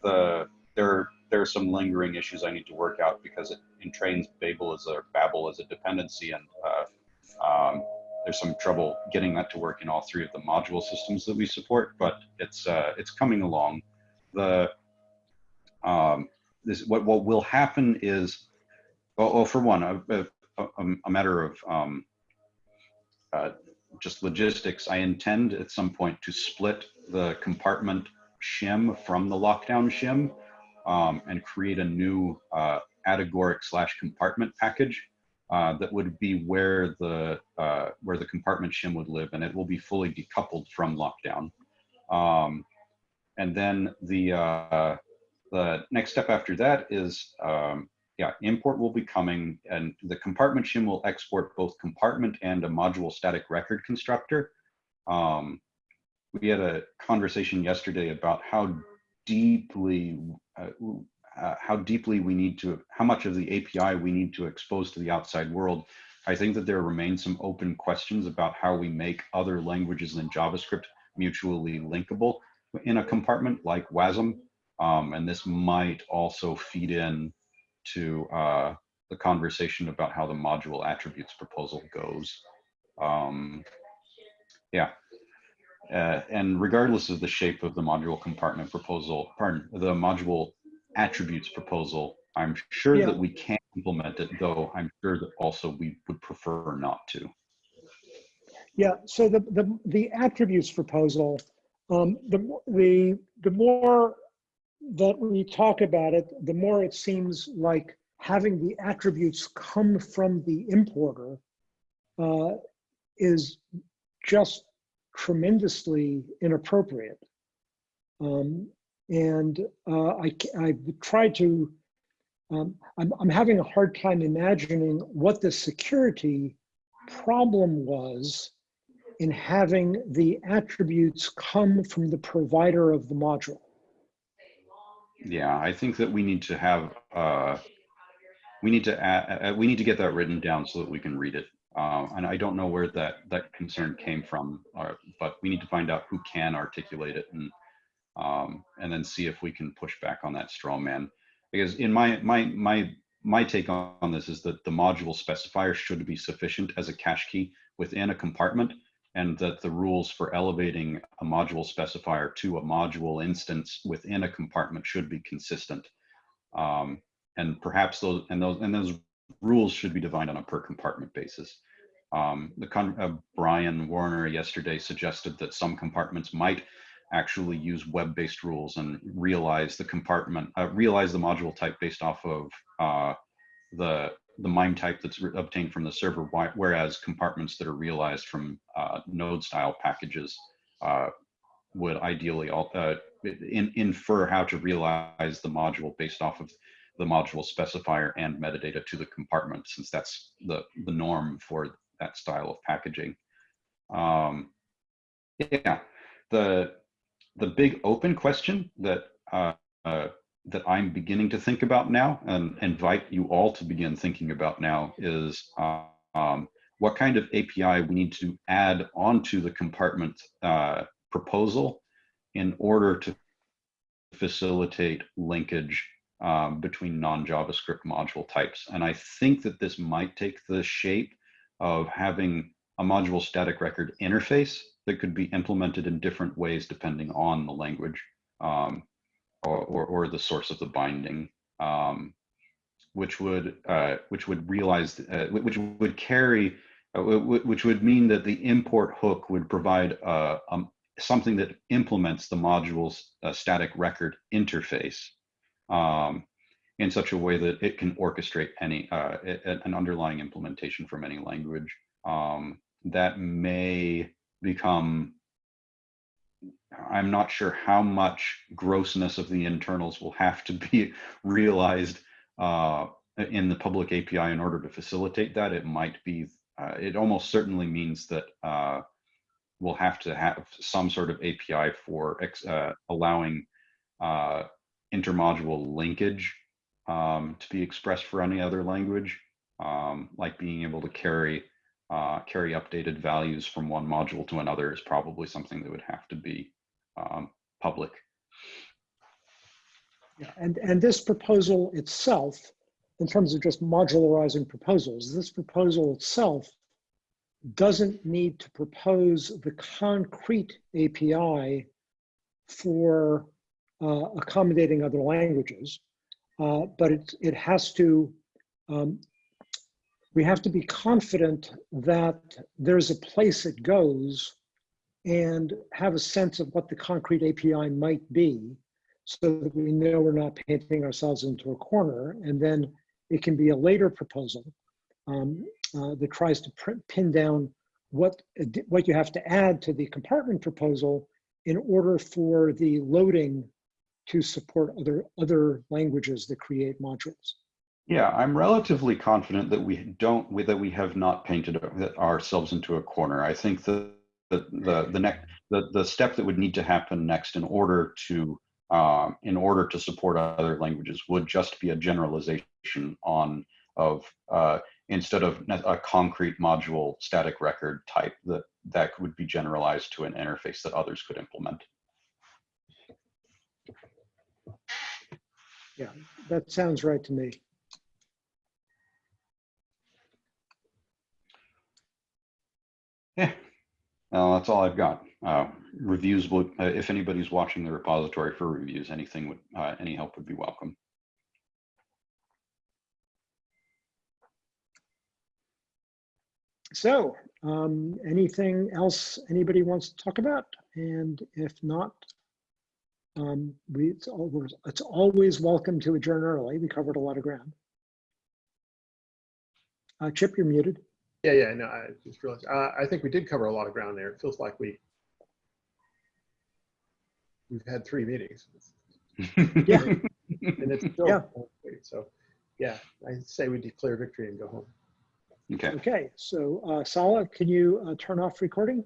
The there there are some lingering issues I need to work out because it entrains Babel as a Babel as a dependency, and uh, um, there's some trouble getting that to work in all three of the module systems that we support. But it's uh, it's coming along. The um, this what what will happen is, oh, oh for one, a, a, a- matter of um, uh, just logistics. I intend at some point to split the compartment shim from the lockdown shim um, and create a new uh, slash compartment package uh, that would be where the uh, where the compartment shim would live, and it will be fully decoupled from lockdown. Um, and then the uh, the next step after that is um, yeah, import will be coming, and the compartment shim will export both compartment and a module static record constructor. Um, we had a conversation yesterday about how deeply uh, uh, how deeply we need to, how much of the API we need to expose to the outside world. I think that there remain some open questions about how we make other languages than JavaScript mutually linkable in a compartment like WASM. Um, and this might also feed in to uh, the conversation about how the module attributes proposal goes. Um, yeah. Uh, and regardless of the shape of the module compartment proposal, pardon, the module attributes proposal, I'm sure Yeah. that we can implement it, though I'm sure that also we would prefer not to. Yeah, so the, the, the attributes proposal, um, the, the, the more that we talk about it, the more it seems like having the attributes come from the importer uh, is just tremendously inappropriate. Um, and uh, I, I tried to, um, I'm, I'm having a hard time imagining what the security problem was in having the attributes come from the provider of the module. Yeah, I think that we need to have, uh, we need to, add, uh, we need to get that written down so that we can read it. Uh, and I don't know where that, that concern came from, or, but we need to find out who can articulate it and, um, and then see if we can push back on that straw man. Because in my, my, my, my take on this is that the module specifier should be sufficient as a cache key within a compartment and that the rules for elevating a module specifier to a module instance within a compartment should be consistent. Um, and perhaps those and those and those rules should be defined on a per compartment basis. Um, the con uh, Brian Warner yesterday suggested that some compartments might actually use web-based rules and realize the compartment, uh, realize the module type based off of uh, the the MIME type that's obtained from the server, whereas compartments that are realized from uh, node style packages uh, would ideally all, uh, in, infer how to realize the module based off of the module specifier and metadata to the compartment, since that's the, the norm for that style of packaging. Um, yeah, the the big open question that uh, uh, that I'm beginning to think about now, and invite you all to begin thinking about now, is um, what kind of API we need to add onto the compartment uh, proposal in order to facilitate linkage um, between non-JavaScript module types. And I think that this might take the shape of having a module static record interface that could be implemented in different ways depending on the language um, or, or, the source of the binding, um, which would uh, which would realize uh, which would carry uh, which would mean that the import hook would provide uh, um, something that implements the module's uh, static record interface um, in such a way that it can orchestrate any uh, an underlying implementation from any language um, that may become I'm not sure how much grossness of the internals will have to be realized uh, in the public API in order to facilitate that. It might be, uh, it almost certainly means that uh, we'll have to have some sort of API for uh, allowing uh, intermodule linkage um, to be expressed for any other language, um, like being able to carry uh, carry updated values from one module to another is probably something that would have to be um, public. Yeah, and, and this proposal itself, in terms of just modularizing proposals, this proposal itself doesn't need to propose the concrete API for uh, accommodating other languages, uh, but it, it has to um, we have to be confident that there's a place it goes and have a sense of what the concrete API might be so that we know we're not painting ourselves into a corner. And then it can be a later proposal um, uh, that tries to pin down what, what you have to add to the compartment proposal in order for the loading to support other, other languages that create modules. Yeah, I'm relatively confident that we don't that we have not painted ourselves into a corner. I think the the the the next the, the step that would need to happen next in order to um, in order to support other languages would just be a generalization on of uh, instead of a concrete module static record type that that would be generalized to an interface that others could implement. Yeah, that sounds right to me. Yeah, that's all I've got. Uh, reviews would, uh, if anybody's watching the repository for reviews, anything would, uh, any help would be welcome. So, um, anything else anybody wants to talk about? And if not, um, we, it's, always, it's always welcome to adjourn early. We covered a lot of ground. Uh, Chip, you're muted. Yeah, yeah, no, I just realized. Uh, I think we did cover a lot of ground there. It feels like we we've had three meetings. yeah, and it's still yeah. so. Yeah, I say we declare victory and go home. Okay. Okay. So, uh, Sala, can you uh, turn off recording?